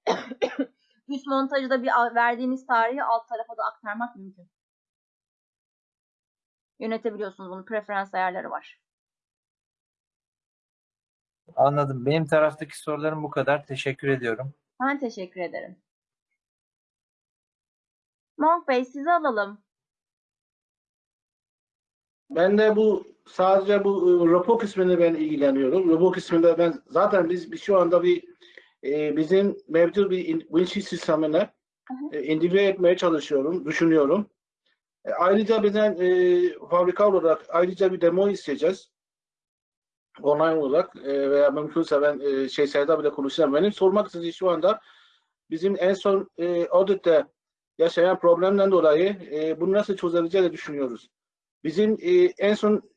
(coughs) üst montajda bir verdiğiniz tarihi alt tarafa da aktarmak mümkün. Yönetebiliyorsunuz bunu. Preferans ayarları var. Anladım. Benim taraftaki sorularım bu kadar. Teşekkür ediyorum. Ben teşekkür ederim. Monk Bey sizi alalım. Ben de bu sadece bu e, rapor kısmını ben ilgileniyorum. Rapor kısmında ben zaten biz, biz şu anda bir e, bizim mevcut bir in- sistemine e, entegre etmeye çalışıyorum, düşünüyorum. E, ayrıca bizden e, fabrika olarak ayrıca bir demo isteyeceğiz. Online olarak e, veya mümkünse ben e, şey Serdar bile konuşacağım. Benim sormak istediğim şu anda bizim en son e, auditte yaşayan problemden dolayı e, bunu nasıl çözebileceğini düşünüyoruz. Bizim e, en son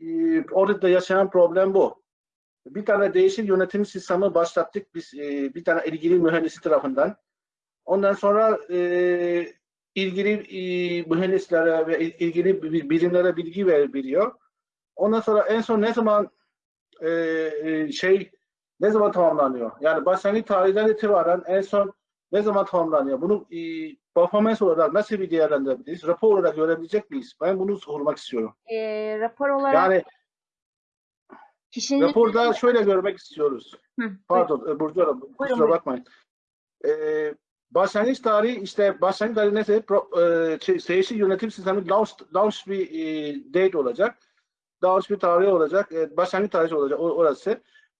e, auditte yaşanan problem bu. Bir tane değişik yönetim sistemi başlattık biz e, bir tane ilgili mühendisi tarafından. Ondan sonra e, ilgili e, mühendislere ve il- ilgili bi- birimlere bilgi ver- veriyor. Ondan sonra en son ne zaman şey ne zaman tamamlanıyor? Yani başlangıç tarihinden itibaren en son ne zaman tamamlanıyor? Bunu performans olarak nasıl bir değerlendirebiliriz? Rapor olarak görebilecek miyiz? Ben bunu sormak istiyorum. Ee, rapor olarak Yani kişinin raporda şöyle görmek istiyoruz. Hı, Pardon, e, Burcu Hanım, kusura buyurun. bakmayın. Ee, başlangıç tarihi işte başlangıç tarihi neyse pro, e, şey, değişik yönetim sistemi launch, launch bir e, date olacak. Launch bir tarih olacak. E, başlangıç tarihi olacak orası.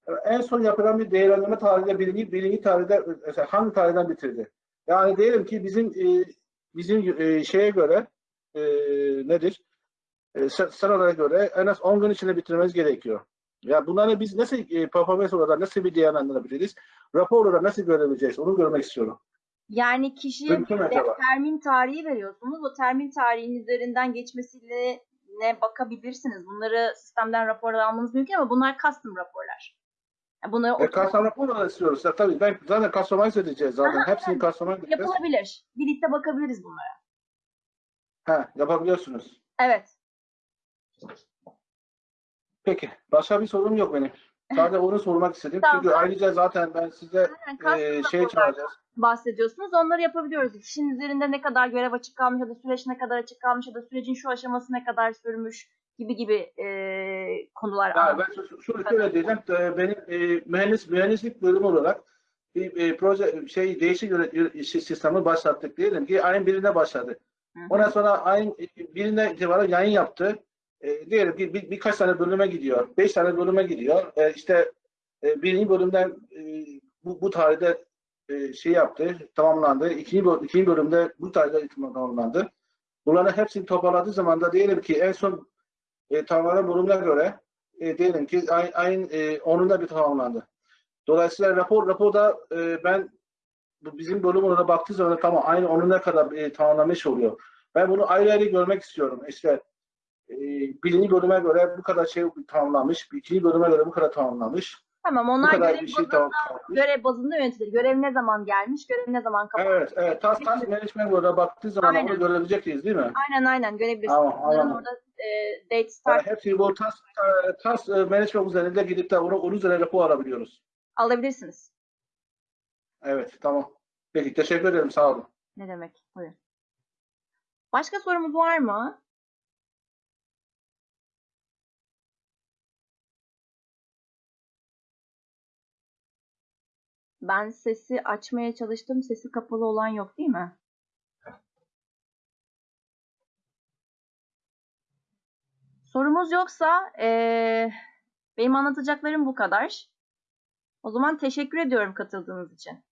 E, en son yapılan bir değerlendirme tarihinde birinci, birinci tarihte mesela hangi tarihten bitirdi? Yani diyelim ki bizim e, bizim e, şeye göre e, nedir? E, sı- sıralara göre en az 10 gün içinde bitirmemiz gerekiyor. Ya bunları biz nasıl e, performans olarak nasıl bir değerlendirebiliriz? Rapor olarak nasıl görebileceğiz? Onu görmek istiyorum. yani kişiye bir termin tarihi veriyorsunuz. O termin tarihinin üzerinden geçmesiyle ne bakabilirsiniz. Bunları sistemden rapor almanız mümkün ama bunlar custom raporlar. Yani bunları E, custom rapor olarak istiyoruz. Ya, tabii ben zaten customize edeceğiz zaten. Aha, Hepsini customize edeceğiz. yapılabilir. Birlikte bakabiliriz bunlara. Ha, yapabiliyorsunuz. Evet. Peki. Başka bir sorum yok benim. Sadece onu sormak istedim. Tamam. Çünkü ayrıca zaten ben size e, şey çağıracağız. bahsediyorsunuz. Onları yapabiliyoruz. Kişinin üzerinde ne kadar görev açık kalmış ya da süreç ne kadar açık kalmış ya da sürecin şu aşaması ne kadar sürmüş gibi gibi e, konular. Yani ben şu, şu- şunu şöyle diyeceğim. Benim e, mühendis mühendislik bölümü olarak bir e, proje şey değişik yönet- yö- sistemi başlattık diyelim ki ayın birine başladı. Hı hı. Ondan sonra ayın birine itibaren yayın yaptı. E, diyelim ki bir, birkaç tane bölüme gidiyor. Beş tane bölüme gidiyor. E, işte e, birinci bölümden e, bu, bu tarihte e, şey yaptı, tamamlandı. İkinci, böl- ikinci bölümde bu tarihte tamamlandı. Bunların hepsini toparladığı zaman da diyelim ki en son e, tamamlanan bölümüne göre e, diyelim ki ay, ayın e, 10'unda bir tamamlandı. Dolayısıyla rapor raporda e, ben bizim bölüm olarak baktığı zaman tamam aynı 10'una kadar e, tamamlamış oluyor. Ben bunu ayrı ayrı görmek istiyorum. İşte e, birinci bölüme göre bu kadar şey tamamlanmış, ikinci bölüme göre bu kadar tamamlanmış, Tamam onlar görev, bir şey bazında, görev bazında yönetilir. Görev ne zaman gelmiş, görev ne zaman kapanmış. Evet, evet. Task, task management olarak baktığı zaman Aynen. onu görebileceksiniz değil mi? Aynen aynen görebilirsiniz. Tamam, anladım. orada e, date Yani start hepsi bu task, task e, management üzerinde gidip de onu, onun üzerine rapor alabiliyoruz. alabilirsiniz. Evet, tamam. Peki, teşekkür ederim. Sağ olun. Ne demek? Buyurun. Başka sorumuz var mı? Ben sesi açmaya çalıştım. Sesi kapalı olan yok değil mi? Sorumuz yoksa ee, benim anlatacaklarım bu kadar. O zaman teşekkür ediyorum katıldığınız için.